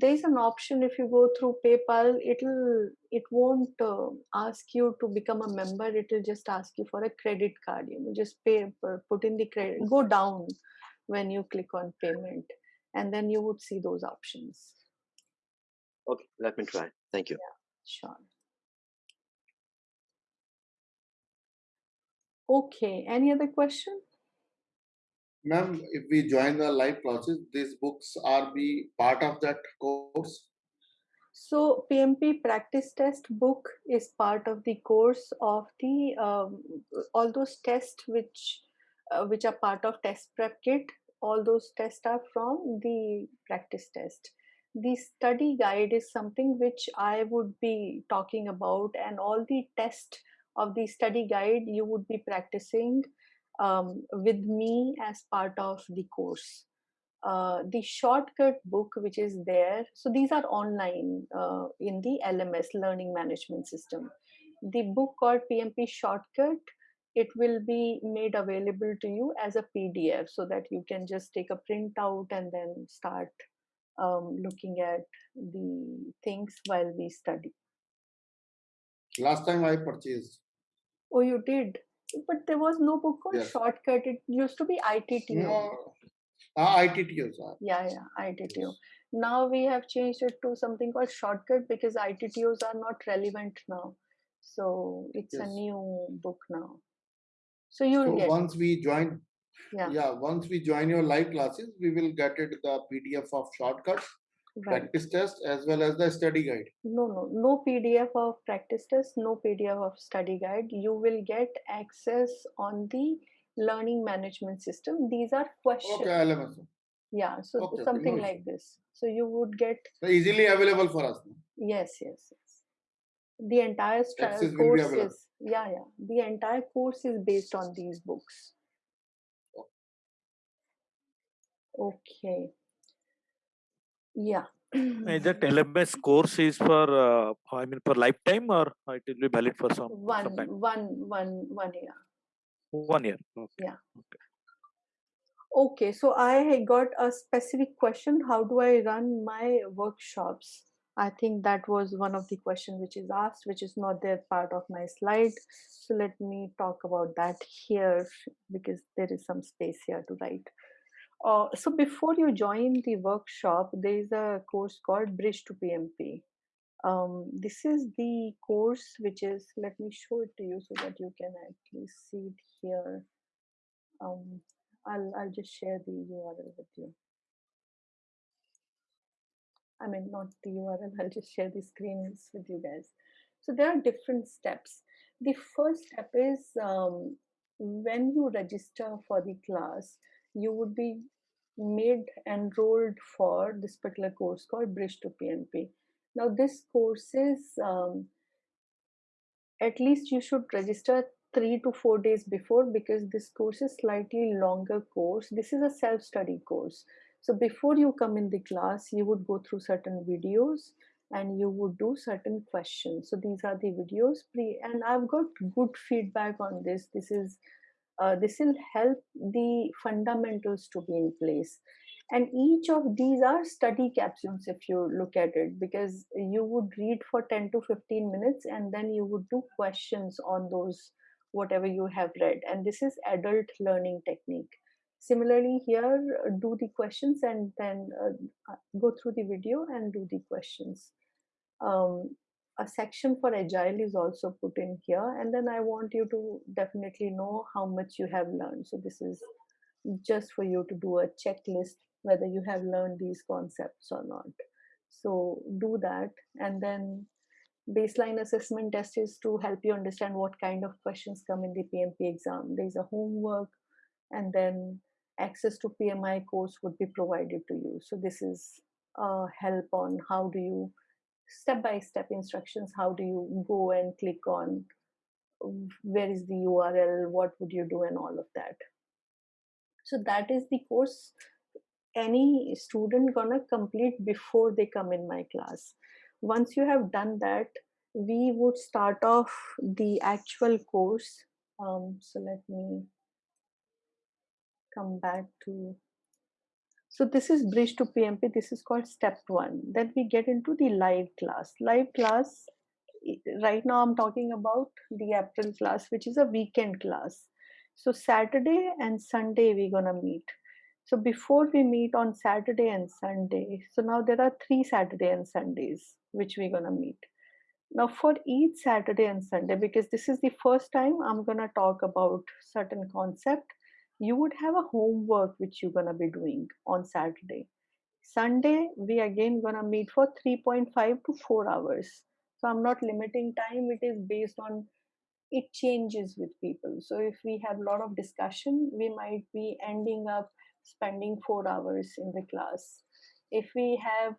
there's an option if you go through PayPal, it'll it won't uh, ask you to become a member. It'll just ask you for a credit card. You know, just pay put in the credit. Go down when you click on payment, and then you would see those options. Okay, let me try. Thank you. Sure. Okay. Any other question? Ma'am, if we join the live classes, these books are be part of that course. So PMP practice test book is part of the course of the um, all those tests which uh, which are part of test prep kit. All those tests are from the practice test. The study guide is something which I would be talking about, and all the test of the study guide you would be practicing um, with me as part of the course uh, the shortcut book which is there so these are online uh, in the lms learning management system the book called pmp shortcut it will be made available to you as a pdf so that you can just take a printout and then start um, looking at the things while we study. Last time I purchased. oh you did? But there was no book called Yes. shortcut. It used to be itto No, ah, ITTOs are. yeah yeah itto now we have changed it to something called shortcut because ittos are not relevant now. So it's a new book now so you'll So get once we join, yeah yeah, once we join your live classes, we will get it the PDF of shortcuts, right practice test, as well as the study guide. no no no pdf of practice test no pdf of study guide you will get access on the learning management system these are questions Okay, LMS. yeah so Okay, something like this so you would get So easily available for us. Yes, yes, yes. The entire stra- Access will be course available. is yeah, yeah. The entire course is based on these books. Okay. Yeah. Is that *clears throat* LMS course is for, uh, I mean, for lifetime or it will be valid for some, one, some time? one, one, one year. One year. Okay. Yeah. Okay, so I got a specific question. How do I run my workshops? I think that was one of the questions which is asked, which is not there part of my slide. So let me talk about that here because there is some space here to write. Uh, so before you join the workshop, there is a course called Bridge to PMP. Um, this is the course which is, let me show it to you so that you can actually see it here. Um, I'll, I'll just share the URL with you. I mean, not the URL, I'll just share the screens with you guys. So there are different steps. The first step is um, when you register for the class, you would be made enrolled for this particular course called Bridge to PMP. Now, this course is um, at least you should register three to four days before because this course is slightly longer course. This is a self-study course. So before you come in the class, you would go through certain videos and you would do certain questions. So these are the videos pre and I've got good feedback on this. This is uh, this will help the fundamentals to be in place. and each of these are study capsules if you look at it because you would read for 10 to 15 minutes and then you would do questions on those whatever you have read and this is adult learning technique similarly here do the questions and then uh, go through the video and do the questions. Um, a section for agile is also put in here and then i want you to definitely know how much you have learned. So this is just for you to do a checklist whether you have learned these concepts or not. So do that and then baseline assessment test is to help you understand what kind of questions come in the pmp exam. There's a homework and then access to pmi course would be provided to you. So this is uh, help on how do you step by step instructions how do you go and click on where is the url what would you do and all of that. So that is the course any student gonna complete before they come in my class. Once you have done that we would start off the actual course. Um, so let me come back to so this is bridge to PMP. This is called step one. Then we get into the live class. Live class, right now I'm talking about the April class, which is a weekend class. So Saturday and Sunday we're gonna meet. So before we meet on Saturday and Sunday, so now there are three Saturday and Sundays which we're gonna meet. Now for each Saturday and Sunday, because this is the first time I'm gonna talk about certain concept you would have a homework which you're gonna be doing on Saturday. Sunday, we again gonna meet for 3.5 to 4 hours. So I'm not limiting time, it is based on it changes with people. So if we have a lot of discussion, we might be ending up spending four hours in the class. If we have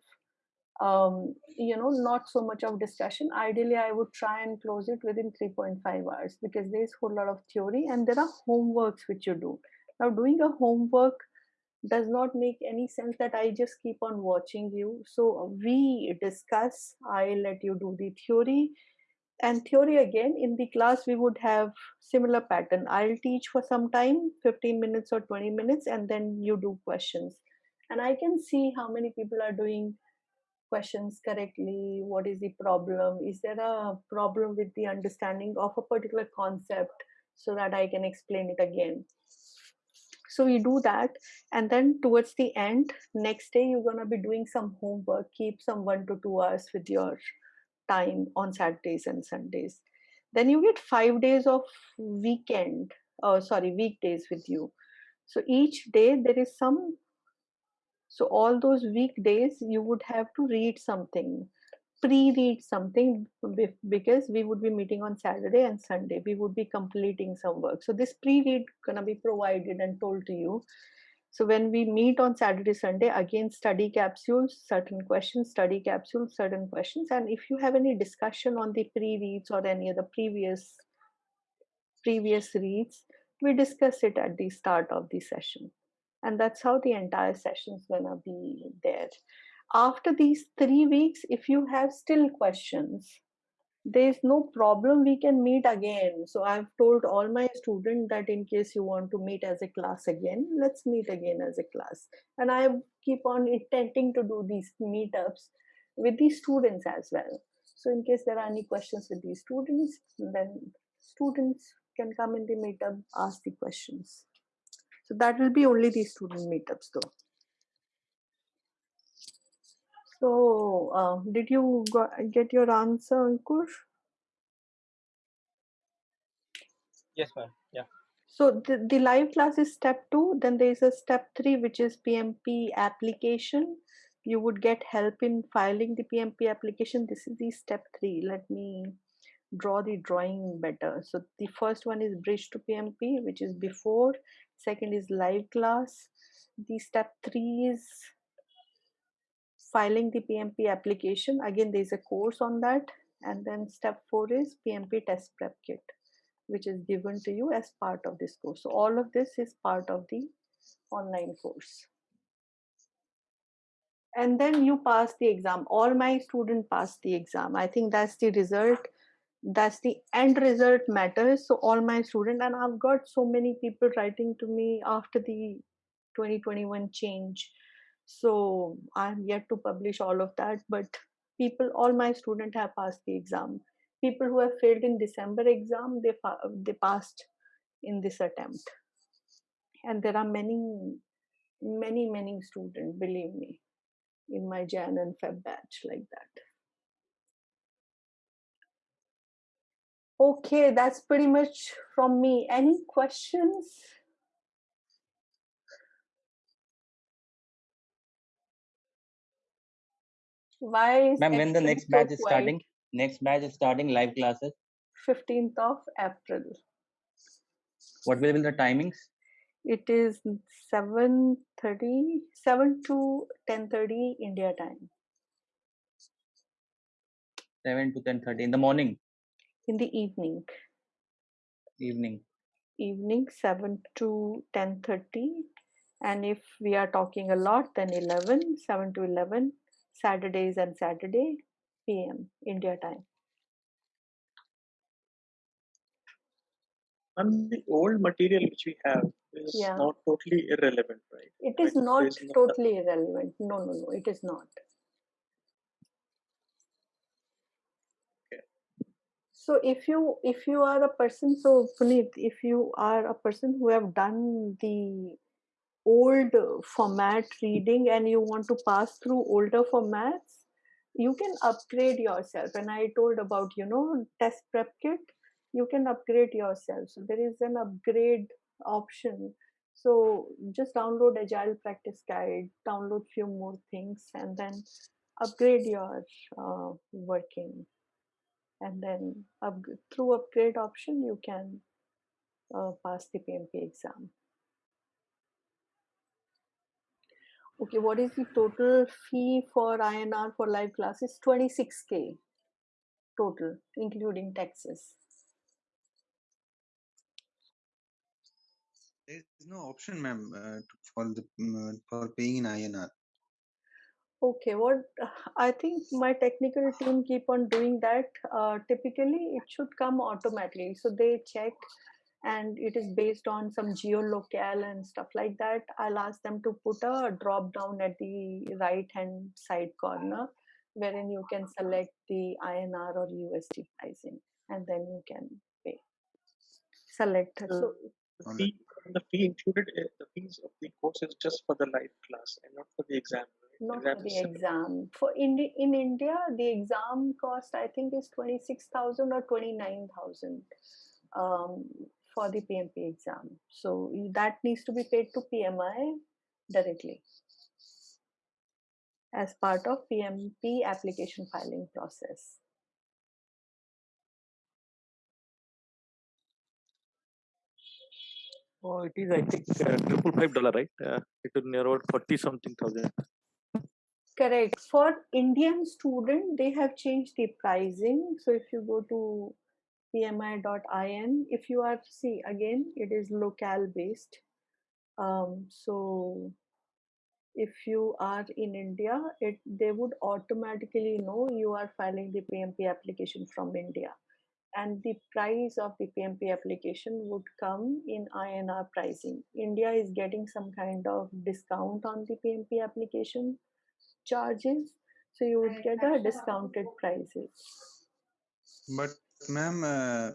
um, you know, not so much of discussion. Ideally, I would try and close it within 3.5 hours because there's a whole lot of theory and there are homeworks which you do. Now, doing a homework does not make any sense that I just keep on watching you. So we discuss, I let you do the theory and theory again in the class we would have similar pattern i'll teach for some time 15 minutes or 20 minutes and then you do questions and i can see how many people are doing questions correctly what is the problem? Is there a problem with the understanding of a particular concept so that i can explain it again? So we do that and then towards the end next day you're going to be doing some homework. Keep some one to two hours with your time on saturdays and sundays. Then you get five days of weekend oh sorry weekdays with you. So each day there is some so all those weekdays you would have to read something, pre-read something because we would be meeting on Saturday and Sunday. We would be completing some work. So this pre-read gonna be provided and told to you. So when we meet on Saturday, Sunday, again study capsules, certain questions, study capsules, certain questions. And if you have any discussion on the pre-reads or any other previous previous reads, we discuss it at the start of the session and that's how the entire session is going to be there. After these three weeks if you have still questions there's no problem we can meet again. So i've told all my students that in case you want to meet as a class again let's meet again as a class. And i keep on intending to do these meetups with the students as well. So in case there are any questions with these students then students can come in the meetup ask the questions so that will be only the student meetups though. So uh, did you get your answer, Ankur? Yes, ma'am. Yeah. So the, the live class is step two. Then there is a step three, which is PMP application. You would get help in filing the PMP application. This is the step three. Let me draw the drawing better. So the first one is bridge to PMP, which is before. Second is live class. The step three is filing the PMP application. Again, there's a course on that. And then step four is PMP test prep kit, which is given to you as part of this course. So all of this is part of the online course and then you pass the exam all my students pass the exam i think that's the result that's the end result matters so all my students and i've got so many people writing to me after the 2021 change So I'm yet to publish all of that, but people, all my students have passed the exam. People who have failed in December exam, they they passed in this attempt. And there are many, many, many students, believe me, in my Jan and Feb batch like that. Okay, that's pretty much from me. Any questions? Why is Ma'am, when the next batch is starting? Next batch is starting live classes. 15th of April. What will be the timings? It is 7:30, 7 to 10:30 India time 7 to 10:30 in the morning, in the evening. evening. Evening 7 to 10:30, and if we are talking a lot, then 11, 7 to 11 Saturdays and Saturday PM India time. And the old material which we have is Yeah. not totally irrelevant, right? It is Like, not totally irrelevant. No, no, no, it is not. So if you if you are a person, so Puneet, if you are a person who have done the old format reading and you want to pass through older formats, you can upgrade yourself. And I told about you know test prep kit, you can upgrade yourself. So there is an upgrade option. So just download Agile Practice Guide, download few more things, and then upgrade your uh, working and then up, through upgrade option you can uh, pass the PMP exam. Okay, what is the total fee for INR for live classes? 26k total, including taxes. There is no option, ma'am, uh, for the uh, for paying in INR. Okay, what I think my technical team keep on doing that. Uh, typically, it should come automatically. So they check, and it is based on some geolocale and stuff like that. I'll ask them to put a drop down at the right hand side corner, wherein you can select the INR or USD pricing, and then you can pay. Select. So The fee, the fee included, uh, the fees of the course is just for the live class and not for the exam. Right? not for the exam. For in in India, the exam cost I think is twenty six thousand or twenty nine thousand um, for the PMP exam. So that needs to be paid to PMI directly as part of PMP application filing process. Oh, it is, I think, uh, triple five dollar, right? Uh, it will near about forty something thousand. Correct. For Indian student, they have changed the pricing. So if you go to pmi.in, if you are see again, it is locale based. Um, so if you are in India, it they would automatically know you are filing the PMP application from India, and the price of the PMP application would come in INR pricing. India is getting some kind of discount on the PMP application charges, so you would get a discounted prices. But, ma'am, uh,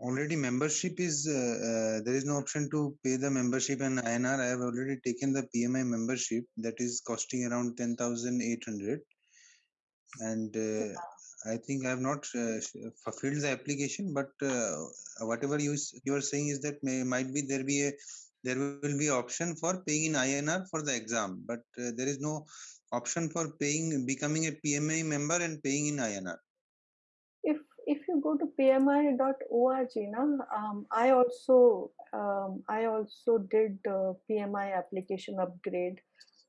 already membership is uh, uh, there is no option to pay the membership in INR. I have already taken the PMI membership that is costing around ten thousand eight hundred, and uh, I think I have not uh, fulfilled the application. But uh, whatever you you are saying is that may might be there be a there will be option for paying in INR for the exam, but uh, there is no option for paying becoming a PMI member and paying in INR. if if you go to pmi.org na, um, i also um, i also did uh, pmi application upgrade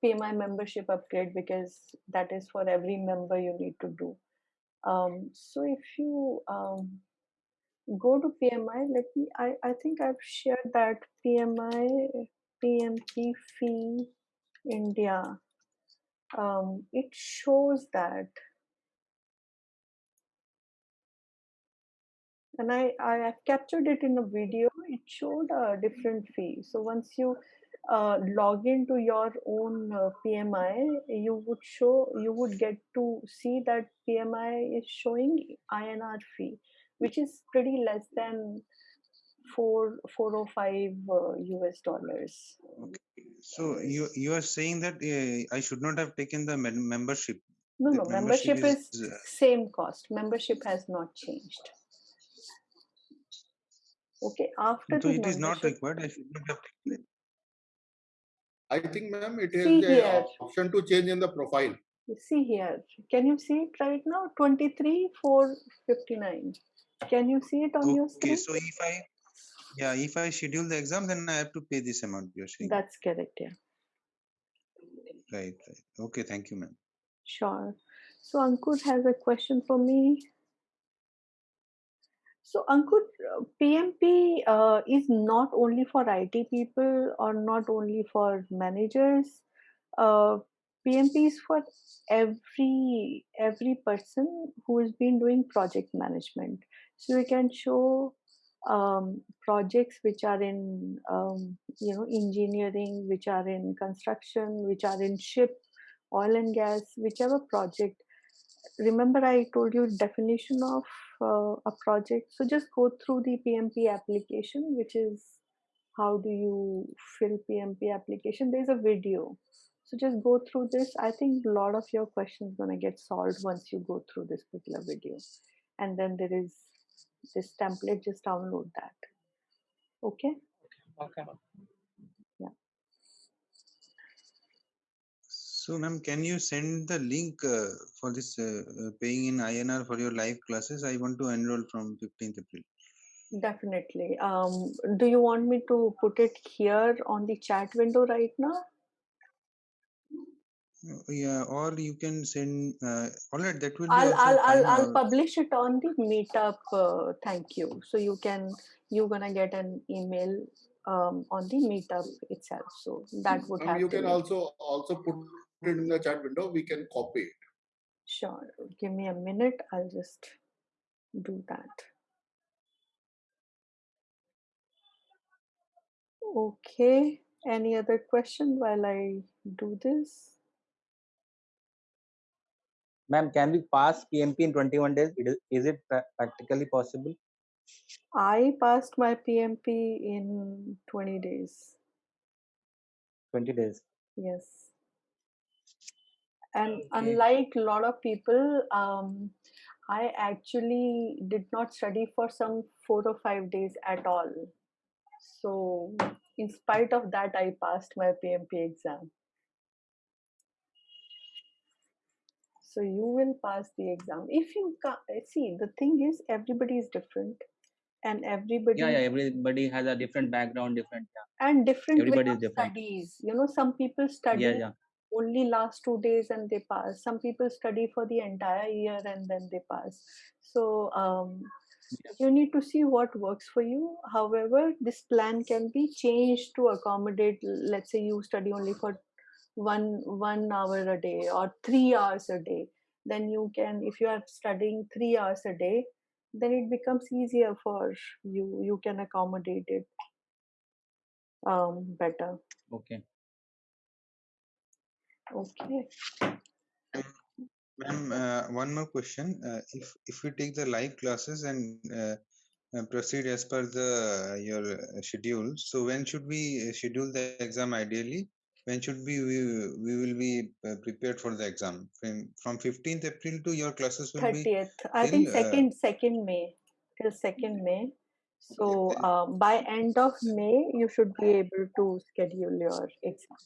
pmi membership upgrade because that is for every member you need to do um, so if you um, go to pmi let me i i think i've shared that pmi pmp fee india um, it shows that and I, I have captured it in a video. It showed a different fee. So once you uh, log into your own uh, PMI, you would show, you would get to see that PMI is showing INR fee, which is pretty less than four four or five uh, US dollars. Okay. So you you are saying that uh, I should not have taken the mem- membership. No, The no, membership is is uh, same cost. Membership has not changed. Okay, after so the it is not required. I should not have taken it. I think, ma'am, it is see the here, option to change in the profile. see here. Can you see it right now? 23, 459. Can you see it on your screen? Okay. screen? So if I yeah if I schedule the exam, then I have to pay this amount. You're saying That's correct, yeah. right, right. Okay. Thank you, ma'am. Sure. So Ankur has a question for me. So Ankur, PMP uh, is not only for IT people or not only for managers. Uh, PMP is for every every person who has been doing project management. So we can show um, projects which are in um, you know engineering, which are in construction, which are in ship, oil and gas, whichever project remember I told you definition of uh, a project. So just go through the PMP application, which is how do you fill PMP application. There's a video. So just go through this. I think a lot of your questions gonna get solved once you go through this particular video. And then there is this template, just download that. Okay? Okay. Yeah. So, ma'am, can you send the link uh, for this uh, uh, paying in INR for your live classes? I want to enroll from 15th April. Definitely. Um, do you want me to put it here on the chat window right now? Uh, Yeah, or you can send. Uh, all right, that will be I'll also I'll I'll. I'll publish it on the meetup. Uh, thank you. So you can you're gonna get an email um, on the meetup itself. So that would Um, have you can be also also put it in the chat window. We can copy it. sure. Give me a minute. I'll just do that. Okay. Any other question while I do this? Ma'am, can we pass PMP in 21 days? It is, is it practically possible? I passed my PMP in 20 days. 20 days. Yes. And Okay. unlike a lot of people, um, I actually did not study for some four or five days at all. So, in spite of that, I passed my PMP exam. So, you will pass the exam. If you see, the thing is, everybody is different, and everybody Yeah, yeah. Everybody has a different background, different. Yeah. and different Everybody is different. studies. You know, some people study Yeah, yeah. only last two days and they pass. Some people study for the entire year and then they pass. So um, Yeah. you need to see what works for you. However, this plan can be changed to accommodate. Let's say you study only for one one hour a day or three hours a day. Then you can, if you are studying three hours a day, then it becomes easier for you. You can accommodate it um, better. Okay. Okay. Ma'am, uh, one more question. Uh, if if we take the live classes and uh, uh, proceed as per the uh, your uh, schedule, so when should we uh, schedule the exam ideally? When should we we, we will be uh, prepared for the exam? From from 15th April to your classes will be 30th. I think uh, second second May till second May. So um, by end of May, you should be able to schedule your exam.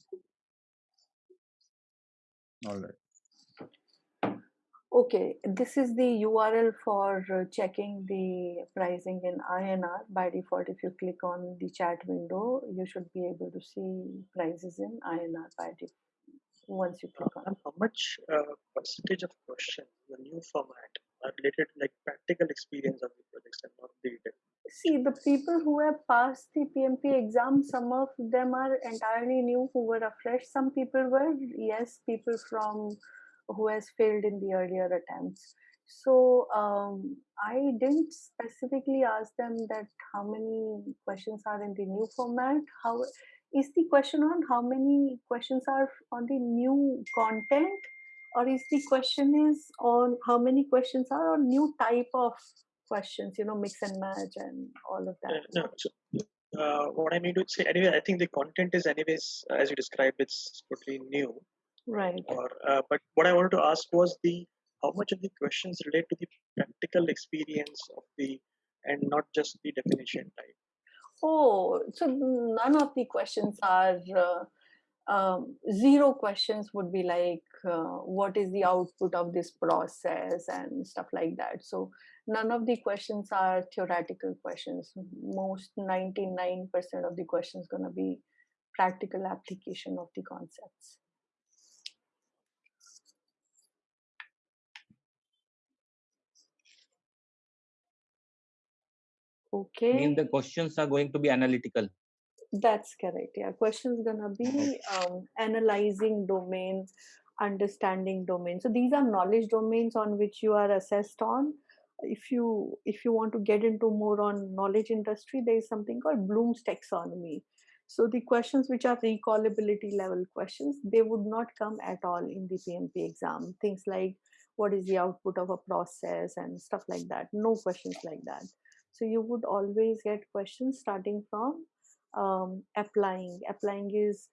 all right. Okay, this is the URL for uh, checking the pricing in INR. By default, if you click on the chat window, you should be able to see prices in INR by default once you click on And how much uh, percentage of questions in the new format are related like practical experience of the projects and not the See, the people who have passed the PMP exam, some of them are entirely new who were afresh. Some people were, yes, people from who has failed in the earlier attempts. So um, I didn't specifically ask them that how many questions are in the new format. How is the question on how many questions are on the new content or is the question is on how many questions are on new type of questions you know mix and match and all of Uh, that no, so, uh, what I mean to say, anyway, I think the content is, anyways, uh, as you described, it's totally new. Right. Or, uh, but what I wanted to ask was the how much of the questions relate to the practical experience of the, and not just the definition type. oh so none of the questions are uh, um, zero questions would be like uh, what is the output of this process and stuff like that. So none of the questions are theoretical questions. Most 99% of the questions going to be practical application of the concepts okay mean the questions are going to be analytical That's correct. Yeah, questions gonna be um, analyzing domain, understanding domain. So these are knowledge domains on which you are assessed on. If you if you want to get into more on knowledge industry, there is something called Bloom's taxonomy. So the questions which are recallability level questions, they would not come at all in the PMP exam. Things like what is the output of a process and stuff like that. No questions like that. So you would always get questions starting from um, applying. Applying is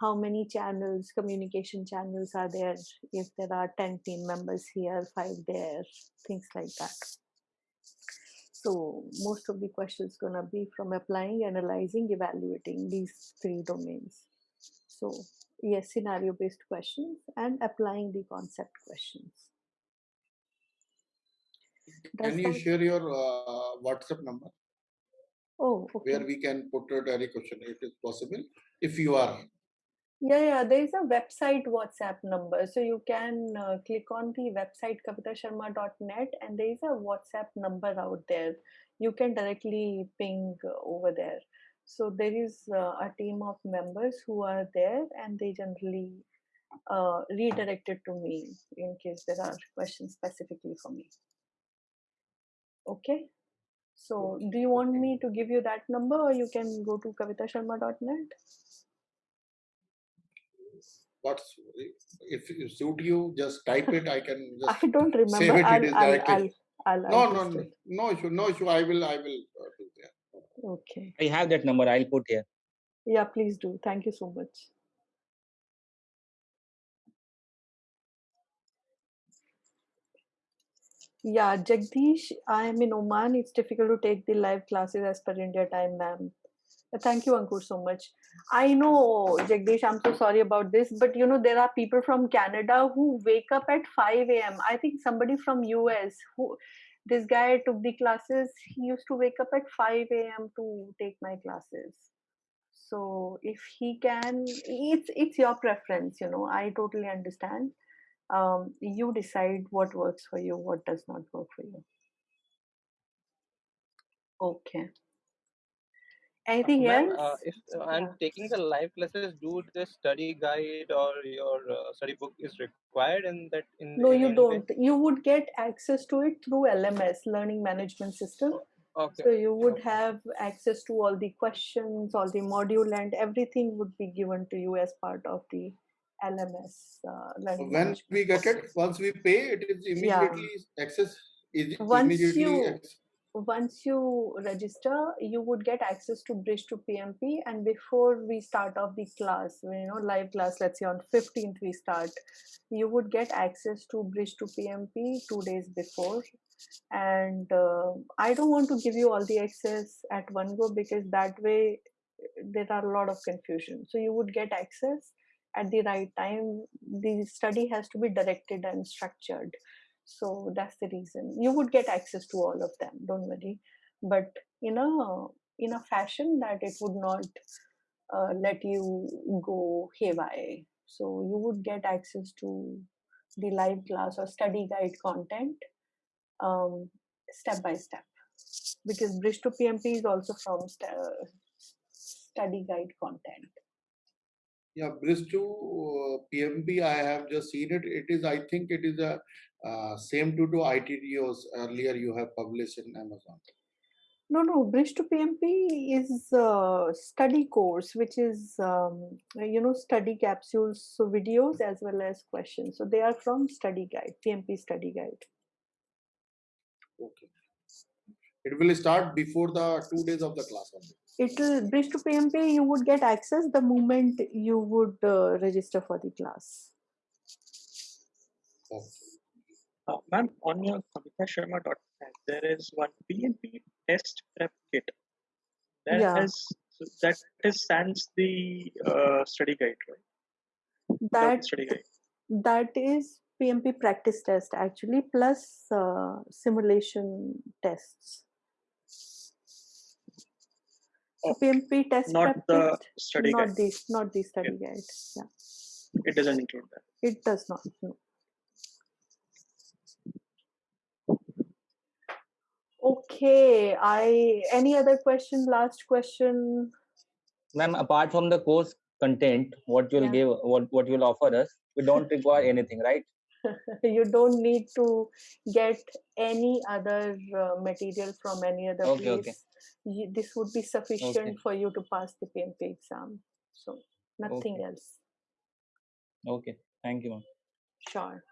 how many channels, communication channels are there, if there are 10 team members here, five there, things like that. So most of the questions gonna be from applying, analyzing, evaluating these three domains. So yes, scenario based questions and applying the concept questions. Does Can you that- share your uh, WhatsApp number Oh, okay. where we can put a any question? It is possible if you are. Yeah, yeah, there is a website WhatsApp number. So you can uh, click on the website kavitasharma.net and there is a WhatsApp number out there. You can directly ping over there. So there is uh, a team of members who are there and they generally uh, redirect it to me in case there are questions specifically for me. Okay. So do you want me to give you that number or you can go to kavitasharma.net? What's if you suit you, just type it. I can *laughs* just I don't remember. save it. I'll, It is I'll. I'll, I'll, No, I'll no, just no, no issue, no issue. I will, I will uh, do that. Okay. i have that number i'll put here Yeah, please do. Thank you so much. Yeah, Jagdish, I am in Oman. It's difficult to take the live classes as per India time, ma'am. Uh, Thank you, Ankur, so much. I know, Jagdish, I'm so sorry about this, but you know, there are people from Canada who wake up at 5 a.m. I think somebody from US who this guy took the classes, he used to wake up at 5 a.m. to take my classes. So if he can, it's it's your preference, you know. I totally understand. Um, you decide what works for you, what does not work for you. Okay. Anything Ma'am, else? uh, if uh, I'm Yeah. taking the live classes, do the study guide or your uh, study book is required in that in No, you don't. You would get access to it through LMS, Learning Management System. Okay. So you would okay. have access to all the questions, all the module, and everything would be given to you as part of the LMS uh, When we get it, once we pay, it is Yeah. immediately access. Is Once immediately you access. once you register, you would get access to Bridge to PMP. And before we start off the class, you know, live class, let's say on 15th we start, you would get access to Bridge to PMP two days before. And uh, I don't want to give you all the access at one go because that way there are a lot of confusion. So you would get access at the right time. The study has to be directed and structured. So that's the reason. You would get access to all of them, don't worry. But in a in a fashion that it would not uh, let you go haywire. So you would get access to the live class or study guide content um, step by step because Bridge to PMP is also from st- study guide content. Yeah, Bridge to uh, PMP, I have just seen it. It is, I think it is a uh, same to do ITTOs earlier you have published in Amazon. No, no, Bridge to PMP is a study course, which is, um, you know, study capsules, so videos as well as questions. So they are from study guide, PMP study guide. Okay. It will start before the two days of the class only. It will, Bridge to PMP, you would get access the moment you would uh, register for the class. Okay. Uh, ma'am, on your kavitasharma.net, there is one PMP test prep kit. That Yeah. has so that is sans the uh, study guide, right? Without the That study guide. that is PMP practice test actually, plus uh, simulation tests. So PMP test Not prep the kit, study not guide. the not the study guide. Yeah, It doesn't include that. it does not. No. Okay, I any other question? Last question. Ma'am, apart from the course content, what you'll Yeah. give, what what you'll offer us, we don't require anything, right? *laughs* you don't need to get any other uh, material from any other Okay, okay. You, this would be sufficient Okay. for you to pass the PMP exam. So nothing Okay. else. Okay. Thank you, ma'am. Sure.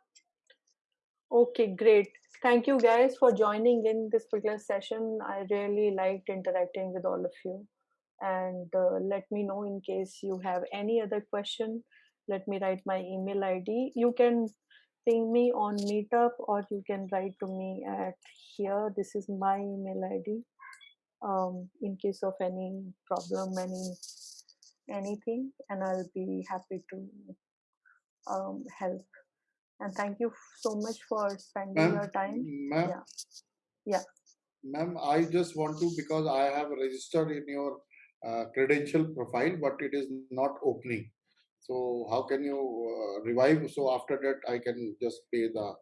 Okay, great. Thank you guys for joining in this particular session. I really liked interacting with all of you. And uh, let me know in case you have any other question. Let me write my email ID. You can ping me on Meetup or you can write to me at here. This is my email ID. Um, in case of any problem, any anything, and I'll be happy to um, help. And thank you so much for spending your time. ma'am, Yeah. Yeah. ma'am, I just want to because I have registered in your uh, credential profile, but it is not opening. So how can you uh, revive? So after that, I can just pay the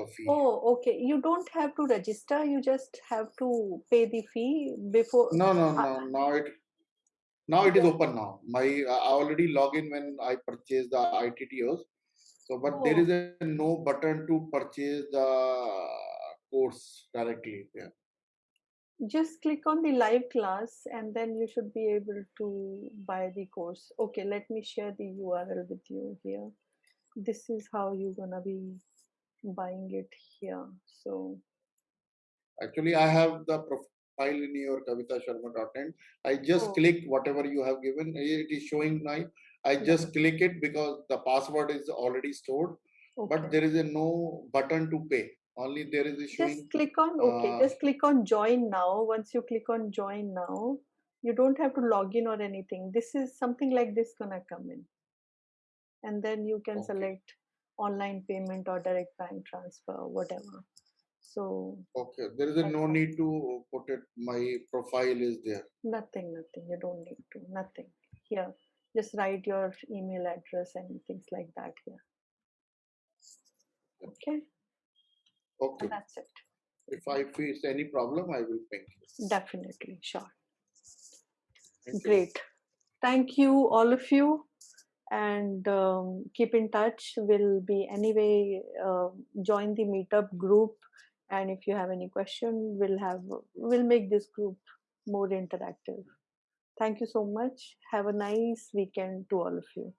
the fee. Oh, okay. You don't have to register. You just have to pay the fee before. No, no, uh, no. Now it now it is Yeah. open now. My I already log in when I purchase the ITTOs. So, but there Oh, is a no button to purchase the course directly. Yeah. just click on the live class and then you should be able to buy the course. Okay, let me share the URL with you here. This is how you're gonna be buying it here. So, Actually, I have the profile in your Kavita kavitasharma.in. I just oh, click whatever you have given. It is showing now. I just click it because the password is already stored, okay. but there is a no button to pay. Only there is a showing. Just click on, okay, Uh, just click on join now. Once you click on join now, you don't have to log in or anything. This is something like this gonna come in. And then you can okay. select online payment or direct bank transfer, whatever. So Okay. There is a no need to put it. My profile is there. Nothing, nothing. You don't need to. Nothing. Here, just write your email address and things like that here. Okay, Okay. and that's it. If I face any problem, I will ping you. Definitely, sure. Thank you. Great. Thank you, all of you. And um, keep in touch. We'll be anyway, uh, join the meetup group. And if you have any question, we'll have, we'll make this group more interactive. Thank you so much. Have a nice weekend to all of you.